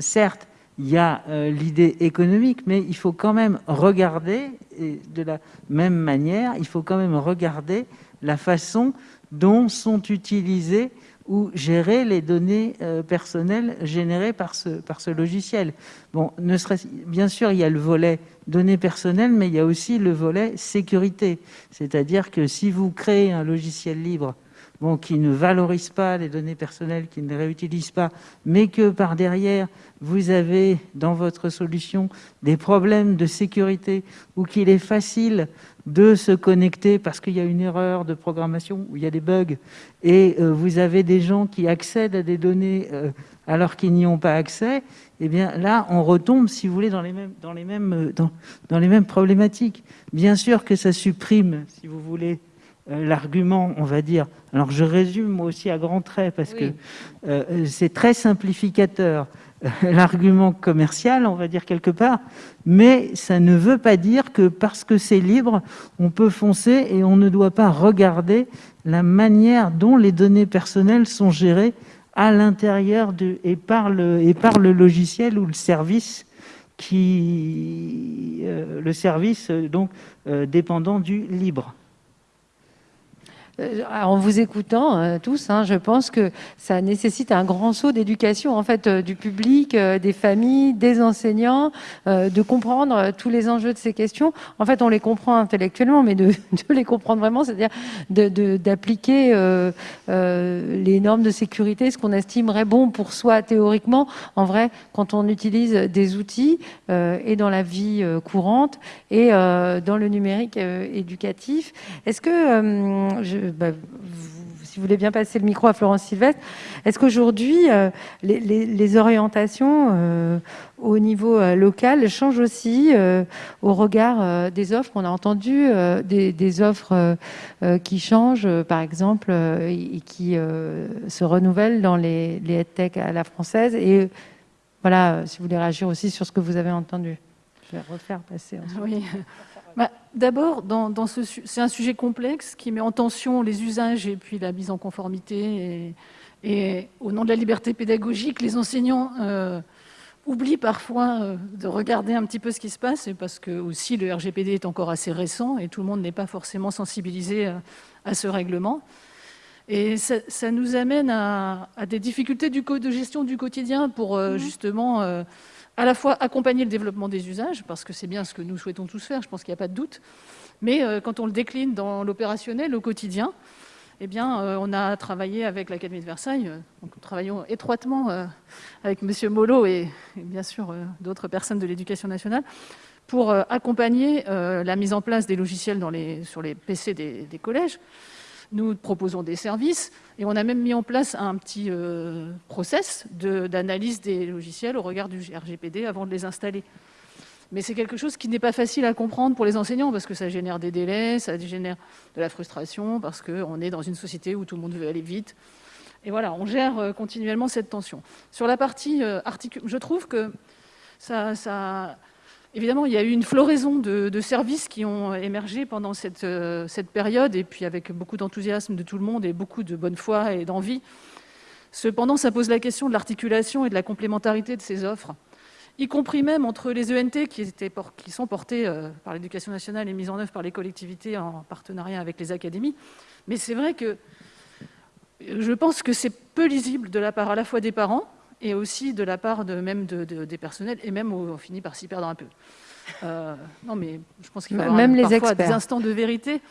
S6: certes, il y a euh, l'idée économique, mais il faut quand même regarder, et de la même manière, il faut quand même regarder la façon dont sont utilisées ou gérées les données euh, personnelles générées par ce, par ce logiciel. Bon, bien sûr, il y a le volet données personnelles, mais il y a aussi le volet sécurité. C'est-à-dire que si vous créez un logiciel libre qui ne valorise pas les données personnelles, qui ne les réutilise pas, mais que par derrière, vous avez dans votre solution des problèmes de sécurité ou qu'il est facile de se connecter parce qu'il y a une erreur de programmation ou il y a des bugs et euh, vous avez des gens qui accèdent à des données euh, alors qu'ils n'y ont pas accès, eh bien là, on retombe, si vous voulez, dans les mêmes, euh, dans, dans les mêmes problématiques. Bien sûr que ça supprime, si vous voulez, l'argument, on va dire. Alors je résume moi aussi à grands traits parce que c'est très simplificateur. l'argument commercial, on va dire quelque part, mais ça ne veut pas dire que parce que c'est libre, on peut foncer et on ne doit pas regarder la manière dont les données personnelles sont gérées à l'intérieur et, par le, et par le logiciel ou le service qui euh, le service donc euh, dépendant du libre.
S1: Euh, en vous écoutant euh, tous, hein, je pense que ça nécessite un grand saut d'éducation en fait euh, du public, des familles, des enseignants, de comprendre tous les enjeux de ces questions. En fait, on les comprend intellectuellement, mais de, les comprendre vraiment, c'est-à-dire d'appliquer les normes de sécurité, ce qu'on estimerait bon pour soi théoriquement, en vrai, quand on utilise des outils et dans la vie courante et dans le numérique éducatif. Est-ce que je, bah, si vous voulez bien passer le micro à Florence Sylvestre, est-ce qu'aujourd'hui, euh, les, orientations euh, au niveau euh, local changent aussi au regard des offres qu'on a entendues, des, offres qui changent, par exemple, et qui se renouvellent dans les, les tech à la française Et voilà, si vous voulez réagir aussi sur ce que vous avez entendu. Je vais refaire passer.
S4: Oui. D'abord, c'est un sujet complexe qui met en tension les usages et puis la mise en conformité. Et, au nom de la liberté pédagogique, les enseignants euh, oublient parfois euh, de regarder un petit peu ce qui se passe, parce que aussi le RGPD est encore assez récent et tout le monde n'est pas forcément sensibilisé à, ce règlement. Et ça, nous amène à, des difficultés du de gestion du quotidien pour euh, mmh. justement à la fois accompagner le développement des usages, parce que c'est bien ce que nous souhaitons tous faire, je pense qu'il n'y a pas de doute, mais euh, quand on le décline dans l'opérationnel, au quotidien, eh bien, euh, on a travaillé avec l'Académie de Versailles, euh, donc nous travaillons étroitement avec M. Molo et, bien sûr d'autres personnes de l'éducation nationale pour accompagner la mise en place des logiciels dans les, sur les PC des collèges, nous proposons des services et on a même mis en place un petit euh, process d'analyse des logiciels au regard du RGPD avant de les installer. Mais c'est quelque chose qui n'est pas facile à comprendre pour les enseignants parce que ça génère des délais, ça génère de la frustration parce qu'on est dans une société où tout le monde veut aller vite. Et voilà, on gère euh, continuellement cette tension. Sur la partie euh, articule, je trouve que ça, ça Évidemment, il y a eu une floraison de, services qui ont émergé pendant euh, cette, période, et puis avec beaucoup d'enthousiasme de tout le monde et beaucoup de bonne foi et d'envie. Cependant, ça pose la question de l'articulation et de la complémentarité de ces offres, y compris même entre les ENT qui, sont portés euh, par l'éducation nationale et mises en œuvre par les collectivités en partenariat avec les académies. Mais c'est vrai que je pense que c'est peu lisible de la part à la fois des parents, et aussi de la part de, même des personnels, et même on finit par s'y perdre un peu. Euh, non, mais je pense qu'il faut avoir même les parfois des instants de vérité.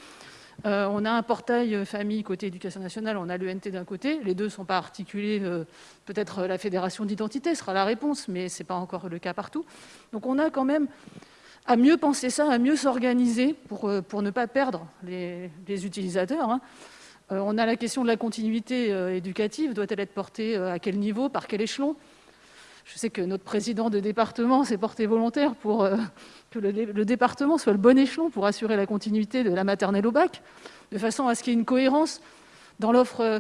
S4: Euh, on a un portail famille côté éducation nationale, on a l'ENT d'un côté, les deux ne sont pas articulés, euh, peut-être la fédération d'identité sera la réponse, mais ce n'est pas encore le cas partout. Donc on a quand même à mieux penser ça, à mieux s'organiser pour, pour ne pas perdre les, utilisateurs. Hein. Euh, on a la question de la continuité euh, éducative. Doit-elle être portée euh, à quel niveau, par quel échelon? Je sais que notre président de département s'est porté volontaire pour que le, département soit le bon échelon pour assurer la continuité de la maternelle au bac, de façon à ce qu'il y ait une cohérence dans l'offre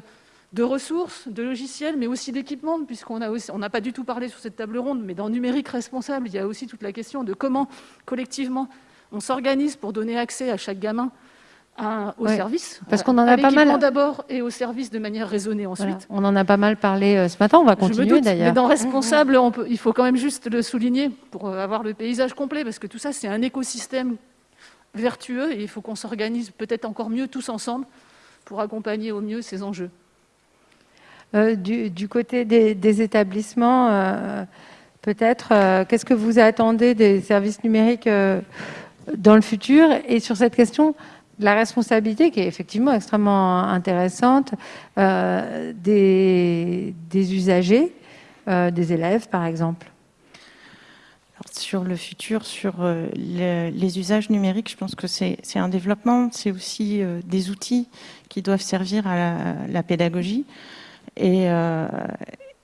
S4: de ressources, de logiciels, mais aussi d'équipements, puisqu'on n'a pas du tout parlé sur cette table ronde, mais dans numérique responsable, il y a aussi toute la question de comment, collectivement, on s'organise pour donner accès à chaque gamin au service.
S1: Parce qu'on en a pas mal.
S4: d'abord et au service de manière raisonnée ensuite.
S1: On en a pas mal parlé euh, ce matin, on va continuer d'ailleurs.
S4: Mais dans responsable, on peut, il faut quand même juste le souligner pour euh, avoir le paysage complet, parce que tout ça, c'est un écosystème vertueux et il faut qu'on s'organise peut-être encore mieux tous ensemble pour accompagner au mieux ces enjeux.
S1: Euh, du, côté des, établissements, peut-être, qu'est-ce que vous attendez des services numériques dans le futur? Et sur cette question, la responsabilité qui est effectivement extrêmement intéressante euh, des, usagers, euh, des élèves par exemple.
S2: sur le futur, sur euh, les, usages numériques, je pense que c'est un développement, c'est aussi des outils qui doivent servir à la, pédagogie. Et,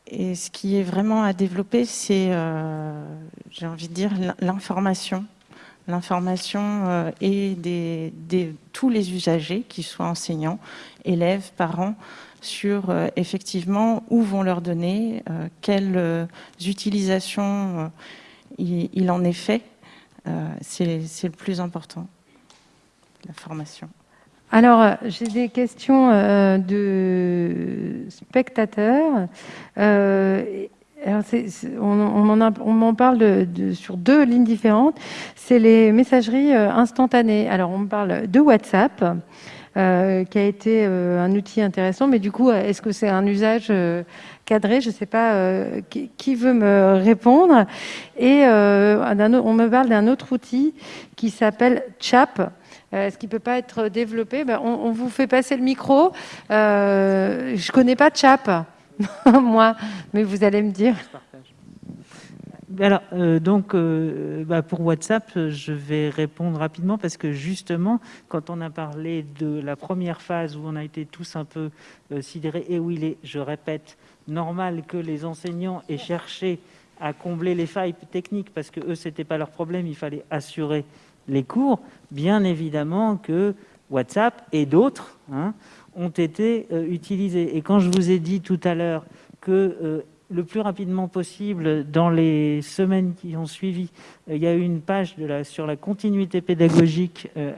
S2: et, ce qui est vraiment à développer, c'est, j'ai envie de dire, l'information l'information euh, et des, tous les usagers, qu'ils soient enseignants, élèves, parents, sur euh, effectivement où vont leurs données, euh, quelles utilisations il, en est fait. C'est le plus important, la formation.
S1: Alors, j'ai des questions de spectateurs on, m'en parle sur deux lignes différentes. C'est les messageries euh, instantanées. Alors, on me parle de WhatsApp. euh, qui a été euh, un outil intéressant. Mais du coup, est-ce que c'est un usage cadré? Je ne sais pas qui, veut me répondre. Et on me parle d'un autre outil qui s'appelle CHAP. Est-ce qu'il ne peut pas être développé? Ben, on, vous fait passer le micro. je ne connais pas CHAP, moi, mais vous allez me dire.
S6: Alors, euh, donc, euh, bah, pour WhatsApp, je vais répondre rapidement parce que justement, quand on a parlé de la première phase où on a été tous un peu euh, sidérés, et où il est, je répète, normal que les enseignants aient cherché à combler les failles techniques parce que eux, c'était pas leur problème, il fallait assurer les cours. Bien évidemment que WhatsApp et d'autres hein, ont été utilisés. Et quand je vous ai dit tout à l'heure que le plus rapidement possible dans les semaines qui ont suivi. Euh, il y a eu une page sur la continuité pédagogique euh,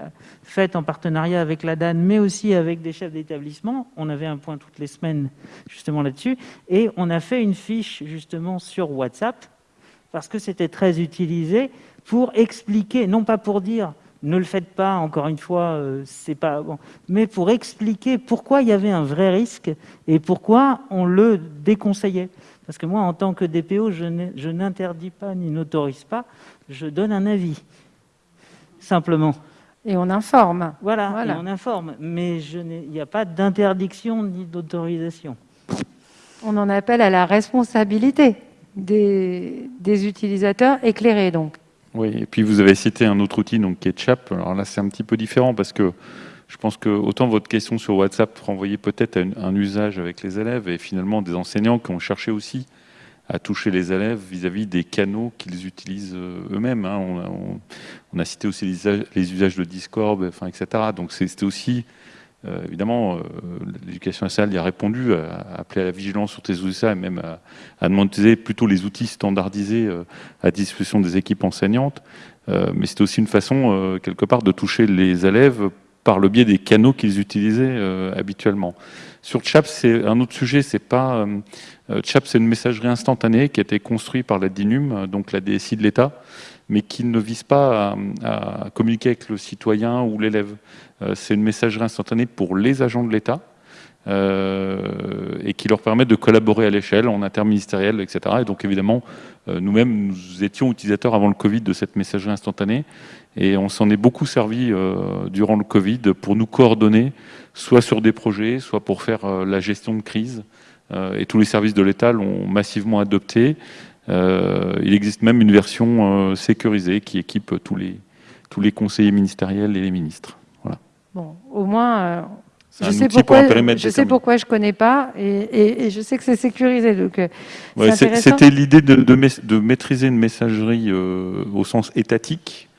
S6: faite en partenariat avec la DAN, mais aussi avec des chefs d'établissement. On avait un point toutes les semaines justement là-dessus. Et on a fait une fiche justement sur WhatsApp, parce que c'était très utilisé, pour expliquer, non pas pour dire ne le faites pas, encore une fois, euh, c'est pas bon, mais pour expliquer pourquoi il y avait un vrai risque et pourquoi on le déconseillait. Parce que moi, en tant que DPO, je n'interdis pas ni n'autorise pas, je donne un avis, simplement.
S1: Et on informe.
S6: Voilà, Et on informe, mais il n'y a pas d'interdiction ni d'autorisation.
S1: On en appelle à la responsabilité des, des, utilisateurs éclairés, donc.
S3: Oui, et puis vous avez cité un autre outil, donc Ketchup. Alors là, c'est un petit peu différent parce que je pense que autant votre question sur WhatsApp renvoyait peut-être à un usage avec les élèves et finalement des enseignants qui ont cherché aussi à toucher les élèves vis-à-vis des canaux qu'ils utilisent euh, eux-mêmes. Hein. On, a cité aussi les usages, de Discord, etc. Donc c'était aussi, euh, évidemment, euh, l'éducation nationale y a répondu, à, appeler à la vigilance sur tes outils et même à, demander plutôt les outils standardisés à disposition des équipes enseignantes. mais c'était aussi une façon, quelque part, de toucher les élèves par le biais des canaux qu'ils utilisaient euh, habituellement. Sur Chap, c'est un autre sujet, c'est pas... Euh, euh, Chap, c'est une messagerie instantanée qui a été construite par la DINUM, donc la DSI de l'État, mais qui ne vise pas à, communiquer avec le citoyen ou l'élève. c'est une messagerie instantanée pour les agents de l'État, et qui leur permet de collaborer à l'échelle, en interministériel, etc. Et donc évidemment, nous-mêmes, nous étions utilisateurs avant le Covid de cette messagerie instantanée, et on s'en est beaucoup servi euh, durant le Covid pour nous coordonner, soit sur des projets, soit pour faire euh, la gestion de crise. Euh, et tous les services de l'État l'ont massivement adopté. Il existe même une version sécurisée qui équipe tous les, tous les conseillers ministériels et les ministres. Voilà.
S1: Bon, au moins, je sais, pourquoi, je sais pourquoi je connais pas et, je sais que c'est sécurisé.
S3: C'était l'idée de, de, maîtriser une messagerie au sens étatique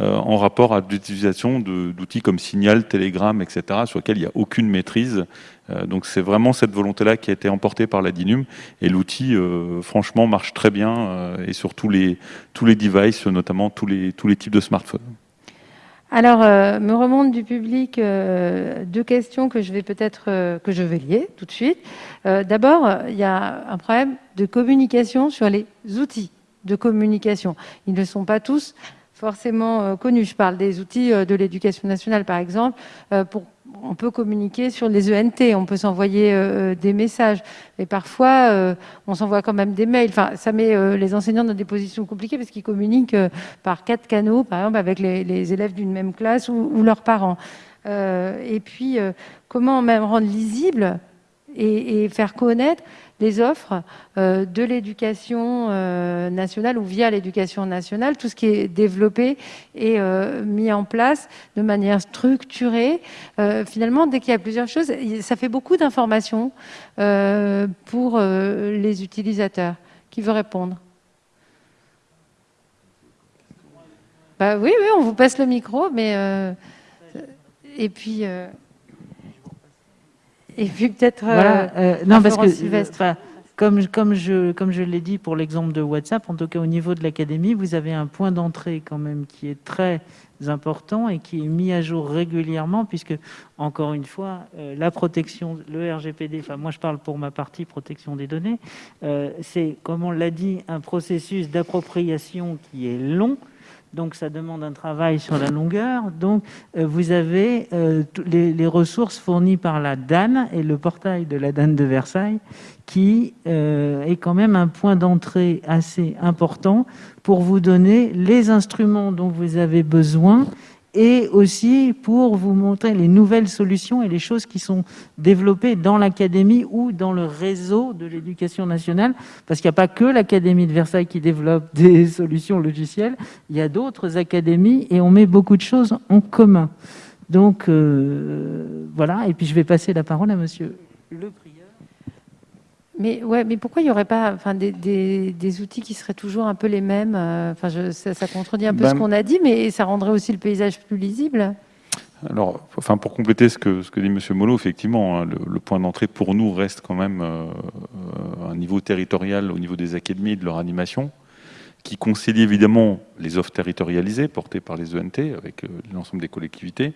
S3: euh, en rapport à l'utilisation d'outils comme Signal, Telegram, etc., sur lesquels il n'y a aucune maîtrise. Euh, donc c'est vraiment cette volonté-là qui a été emportée par la DINUM, et l'outil, euh, franchement, marche très bien, et sur tous les, tous les devices, notamment tous les, tous les types de smartphones.
S1: Alors, me remonte du public deux questions que je vais peut-être que je vais lier tout de suite. D'abord, il y a un problème de communication sur les outils de communication. Ils ne sont pas tous forcément euh, connus. Je parle des outils euh, de l'éducation nationale, par exemple. Euh, pour, on peut communiquer sur les ENT, on peut s'envoyer des messages. Et parfois, on s'envoie quand même des mails. Ça met les enseignants dans des positions compliquées parce qu'ils communiquent par quatre canaux, par exemple avec les, élèves d'une même classe ou, leurs parents. et puis, comment même rendre lisible et faire connaître les offres euh, de l'éducation euh, nationale ou via l'éducation nationale, tout ce qui est développé et euh, mis en place de manière structurée. finalement, dès qu'il y a plusieurs choses, ça fait beaucoup d'informations pour les utilisateurs. Qui veut répondre bah, Oui, oui, on vous passe le micro, mais... et puis... Et puis peut-être.
S6: Voilà, euh, non, parce que. comme, comme je, comme je l'ai dit pour l'exemple de WhatsApp, en tout cas au niveau de l'académie, vous avez un point d'entrée quand même qui est très important et qui est mis à jour régulièrement, puisque, encore une fois, euh, la protection, le RGPD, enfin moi je parle pour ma partie protection des données, euh, c'est, comme on l'a dit, un processus d'appropriation qui est long, donc ça demande un travail sur la longueur. Donc vous avez les, les, ressources fournies par la DAN et le portail de la DAN de Versailles qui est quand même un point d'entrée assez important pour vous donner les instruments dont vous avez besoin et aussi pour vous montrer les nouvelles solutions et les choses qui sont développées dans l'académie ou dans le réseau de l'éducation nationale, parce qu'il n'y a pas que l'académie de Versailles qui développe des solutions logicielles, il y a d'autres académies et on met beaucoup de choses en commun. Donc euh, voilà, et puis je vais passer la parole à monsieur le
S1: mais, ouais, mais pourquoi il n'y aurait pas enfin, des, des, outils qui seraient toujours un peu les mêmes euh, enfin, je, ça, contredit un peu ce ben, qu'on a dit, mais ça rendrait aussi le paysage plus lisible
S3: alors, enfin, pour compléter ce que, ce que dit M. Molo, effectivement, hein, le, point d'entrée pour nous reste quand même euh, un niveau territorial au niveau des académies et de leur animation, qui concilie évidemment les offres territorialisées portées par les ENT avec euh, l'ensemble des collectivités,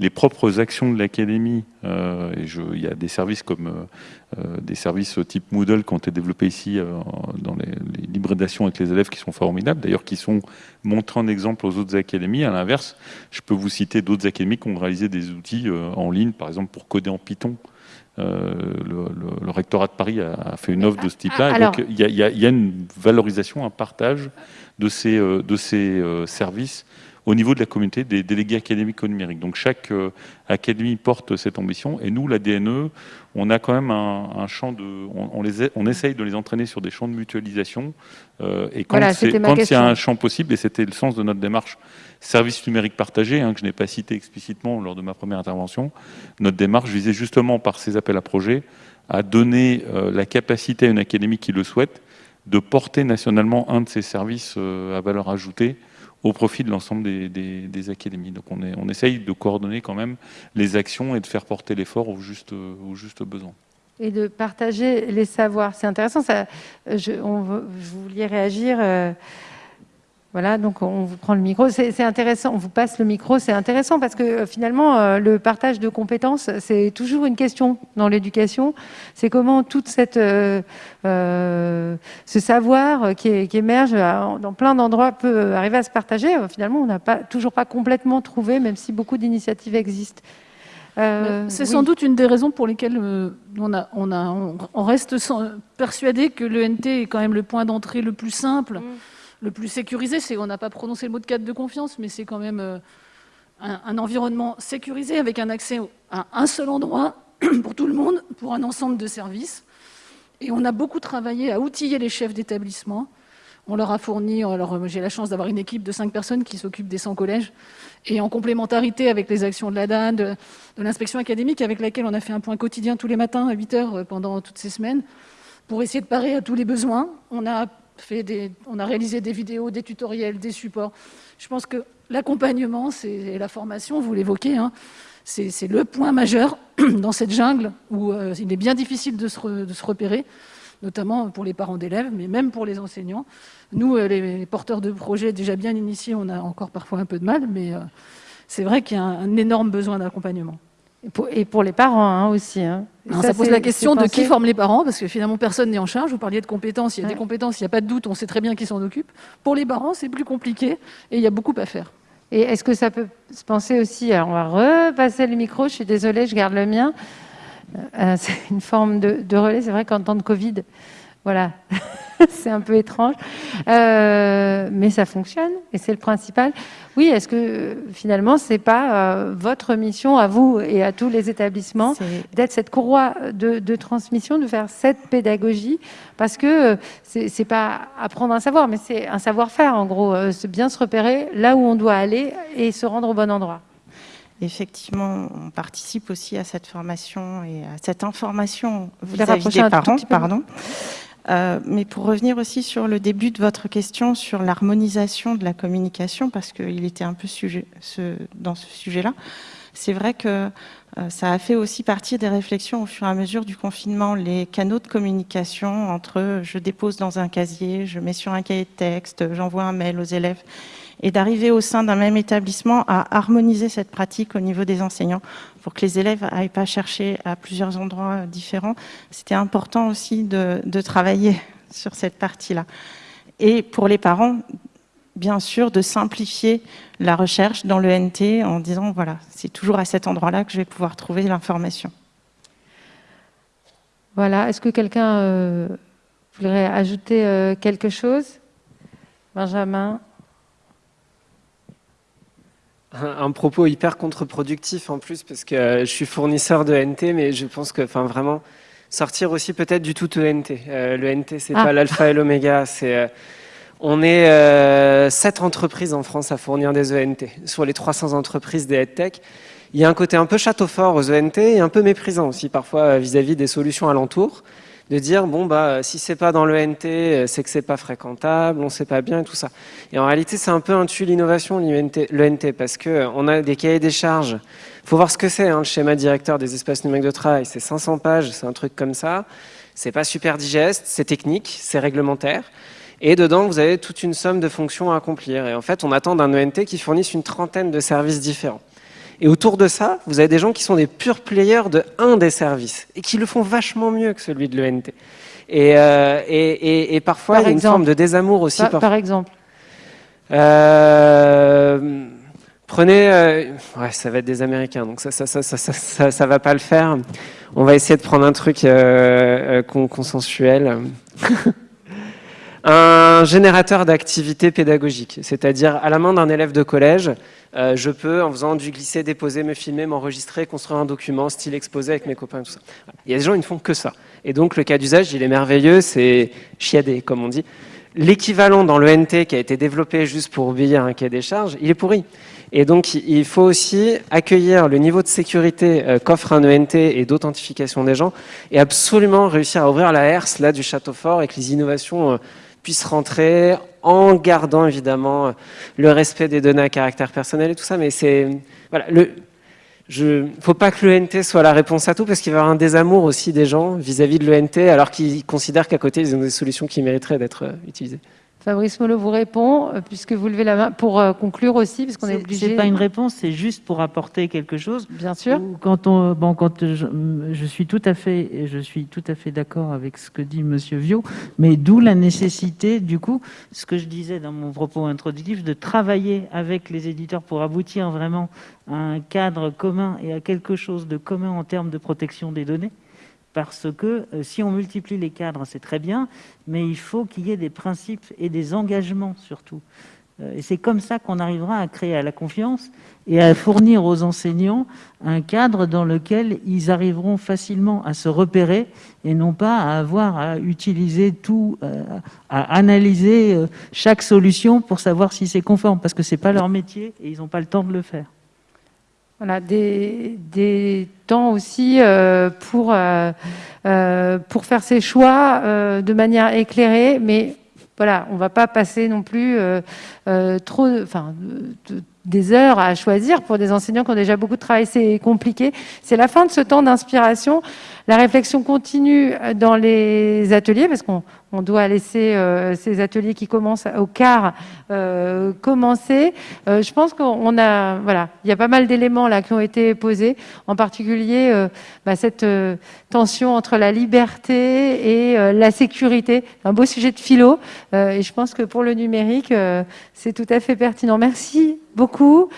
S3: les propres actions de l'académie, euh, et je, il y a des services comme euh, euh, des services type Moodle qui ont été développés ici dans les, les l'hybridation avec les élèves qui sont formidables, d'ailleurs qui sont montrés en exemple aux autres académies. À l'inverse, je peux vous citer d'autres académies qui ont réalisé des outils en ligne, par exemple pour coder en Python. le, rectorat de Paris a, fait une offre de ce type-là. Donc il y, y, a une valorisation, un partage de ces, de ces services au niveau de la communauté des délégués académiques au numérique. Donc chaque euh, académie porte cette ambition et nous, la DNE, on a quand même un, champ de... On, les, on essaye de les entraîner sur des champs de mutualisation euh, et quand il y a un champ possible, et c'était le sens de notre démarche service numérique partagé, hein, que je n'ai pas cité explicitement lors de ma première intervention, notre démarche visait justement par ces appels à projets à donner euh, la capacité à une académie qui le souhaite de porter nationalement un de ces services à valeur ajoutée au profit de l'ensemble des, académies. Donc on, essaye de coordonner quand même les actions et de faire porter l'effort au juste, au juste besoin.
S1: Et de partager les savoirs. C'est intéressant, ça, je, vouliez réagir euh, voilà, donc on vous prend le micro. C'est intéressant, on vous passe le micro, c'est intéressant parce que euh, finalement, euh, le partage de compétences, c'est toujours une question dans l'éducation. C'est comment toute cette, euh, ce savoir qui, émerge dans plein d'endroits peut arriver à se partager. Finalement, on n'a pas, toujours pas complètement trouvé, même si beaucoup d'initiatives existent.
S4: c'est sans doute une des raisons pour lesquelles on, a, on, a, on, reste persuadé que l'ENT est quand même le point d'entrée le plus simple. Mm le plus sécurisé. On n'a pas prononcé le mot de cadre de confiance, mais c'est quand même euh, un, environnement sécurisé avec un accès à un seul endroit pour tout le monde, pour un ensemble de services. Et on a beaucoup travaillé à outiller les chefs d'établissement. On leur a fourni, alors j'ai la chance d'avoir une équipe de cinq personnes qui s'occupe des 100 collèges, et en complémentarité avec les actions de la DAN, de, de l'inspection académique, avec laquelle on a fait un point quotidien tous les matins à 8 heures euh, pendant toutes ces semaines, pour essayer de parer à tous les besoins. On a on a réalisé des vidéos, des tutoriels, des supports. Je pense que l'accompagnement et la formation, vous l'évoquez, hein, c'est le point majeur dans cette jungle où euh, il est bien difficile de se, repérer, notamment pour les parents d'élèves, mais même pour les enseignants. Nous, euh, les, porteurs de projets déjà bien initiés, on a encore parfois un peu de mal, mais euh, c'est vrai qu'il y a un énorme besoin d'accompagnement.
S1: Et pour, les parents hein, aussi. Hein.
S4: ça, pose la question de qui forme les parents, parce que finalement personne n'est en charge. Vous parliez de compétences, il y a des compétences, il n'y a pas de doute, on sait très bien qui s'en occupe. Pour les parents, c'est plus compliqué et il y a beaucoup à faire.
S1: Et est-ce que ça peut se penser aussi, alors on va repasser le micro, je suis désolée, je garde le mien. Euh, c'est une forme de, de relais, c'est vrai qu'en temps de Covid, voilà, c'est un peu étrange, euh, mais ça fonctionne et c'est le principal. Oui, est-ce que finalement, c'est pas euh, votre mission à vous et à tous les établissements d'être cette courroie de, transmission, de faire cette pédagogie, parce que c'est pas apprendre un savoir, mais c'est un savoir-faire en gros, euh, bien se repérer là où on doit aller et se rendre au bon endroit.
S2: Effectivement, on participe aussi à cette formation et à cette information vis-à-vis des parents. Pardon. Euh, mais pour revenir aussi sur le début de votre question sur l'harmonisation de la communication, parce qu'il était un peu sujet, dans ce sujet-là, c'est vrai que euh, ça a fait aussi partie des réflexions au fur et à mesure du confinement, les canaux de communication entre je dépose dans un casier, je mets sur un cahier de texte, j'envoie un mail aux élèves, et d'arriver au sein d'un même établissement à harmoniser cette pratique au niveau des enseignants pour que les élèves n'aillent pas chercher à plusieurs endroits différents. C'était important aussi de, travailler sur cette partie-là. Et pour les parents, bien sûr, de simplifier la recherche dans le NT en disant, voilà, c'est toujours à cet endroit-là que je vais pouvoir trouver l'information.
S1: Voilà, est-ce que quelqu'un euh, voudrait ajouter euh, quelque chose? Benjamin?
S7: Un, propos hyper contre-productif en plus, parce que euh, je suis fournisseur de NT, mais je pense que, enfin, vraiment, sortir aussi peut-être du tout ENT. Euh, le NT, c'est ah. pas l'alpha et l'oméga, c'est... Euh, on est euh, 7 entreprises en France à fournir des ENT. Sur les 300 entreprises des EdTech, il y a un côté un peu château fort aux ENT et un peu méprisant aussi parfois vis à -vis des solutions alentours de dire bon bah si c'est pas dans le NT, c'est que c'est pas fréquentable, on sait pas bien et tout ça. Et en réalité, c'est un peu un tue l'innovation le NT parce que on a des cahiers des charges. Faut voir ce que c'est hein, le schéma directeur des espaces numériques de travail, c'est 500 pages, c'est un truc comme ça. C'est pas super digeste, c'est technique, c'est réglementaire. Et dedans, vous avez toute une somme de fonctions à accomplir. Et en fait, on attend d'un ENT qui fournisse une trentaine de services différents. Et autour de ça, vous avez des gens qui sont des purs players de un des services et qui le font vachement mieux que celui de l'ENT. Euh, et, et, et, parfois, il y a une forme de désamour aussi.
S1: Par, exemple
S7: euh, Prenez... Euh, ouais, ça va être des Américains, donc ça ça, ça, ça, ça, ça va pas le faire. On va essayer de prendre un truc consensuel. un générateur d'activité pédagogique, c'est-à-dire à la main d'un élève de collège, euh, je peux, en faisant du glisser, déposer, me filmer, m'enregistrer, construire un document, style exposé avec mes copains, tout ça. Il y a des gens, ils ne font que ça. Et donc, le cas d'usage, il est merveilleux, c'est chiadé, comme on dit. L'équivalent dans le NT qui a été développé juste pour obéir un cahier des charges, il est pourri. Et donc, il faut aussi accueillir le niveau de sécurité euh, qu'offre un ENT et d'authentification des gens et absolument réussir à ouvrir la herse là, du château fort que les innovations euh, puissent rentrer en gardant évidemment le respect des données à caractère personnel et tout ça. Mais c'est voilà, le, je, faut pas que l'ENT soit la réponse à tout parce qu'il va y avoir un désamour aussi des gens vis-à-vis -vis de l'ENT alors qu'ils considèrent qu'à côté ils ont des solutions qui mériteraient d'être euh, utilisées.
S1: Fabrice Molo vous répond, euh, puisque vous levez la main, pour euh, conclure aussi, parce qu'on est, obligé...
S6: C'est pas une réponse, c'est juste pour apporter quelque chose.
S1: Bien sûr.
S6: Quand, on, bon, quand je, suis tout à fait, je suis tout à fait d'accord avec ce que dit Monsieur Viau, mais d'où la nécessité, du coup, ce que je disais dans mon propos introductif, de travailler avec les éditeurs pour aboutir vraiment à un cadre commun et à quelque chose de commun en termes de protection des données parce que euh, si on multiplie les cadres, c'est très bien, mais il faut qu'il y ait des principes et des engagements surtout. Euh, et c'est comme ça qu'on arrivera à créer la confiance et à fournir aux enseignants un cadre dans lequel ils arriveront facilement à se repérer et non pas à avoir à utiliser tout, euh, à analyser chaque solution pour savoir si c'est conforme, parce que ce n'est pas leur métier et ils n'ont pas le temps de le faire.
S1: Voilà, des, des temps aussi euh, pour, euh, euh, pour faire ses choix de manière éclairée, mais voilà, on ne va pas passer non plus trop, enfin, des heures à choisir pour des enseignants qui ont déjà beaucoup de travail. C'est compliqué. C'est la fin de ce temps d'inspiration. La réflexion continue dans les ateliers parce qu'on on doit laisser euh, ces ateliers qui commencent au quart euh, commencer. Euh, je pense qu'on a, voilà, il y a pas mal d'éléments là qui ont été posés, en particulier bah, cette tension entre la liberté et la sécurité, un beau sujet de philo. et je pense que pour le numérique, c'est tout à fait pertinent. Merci beaucoup.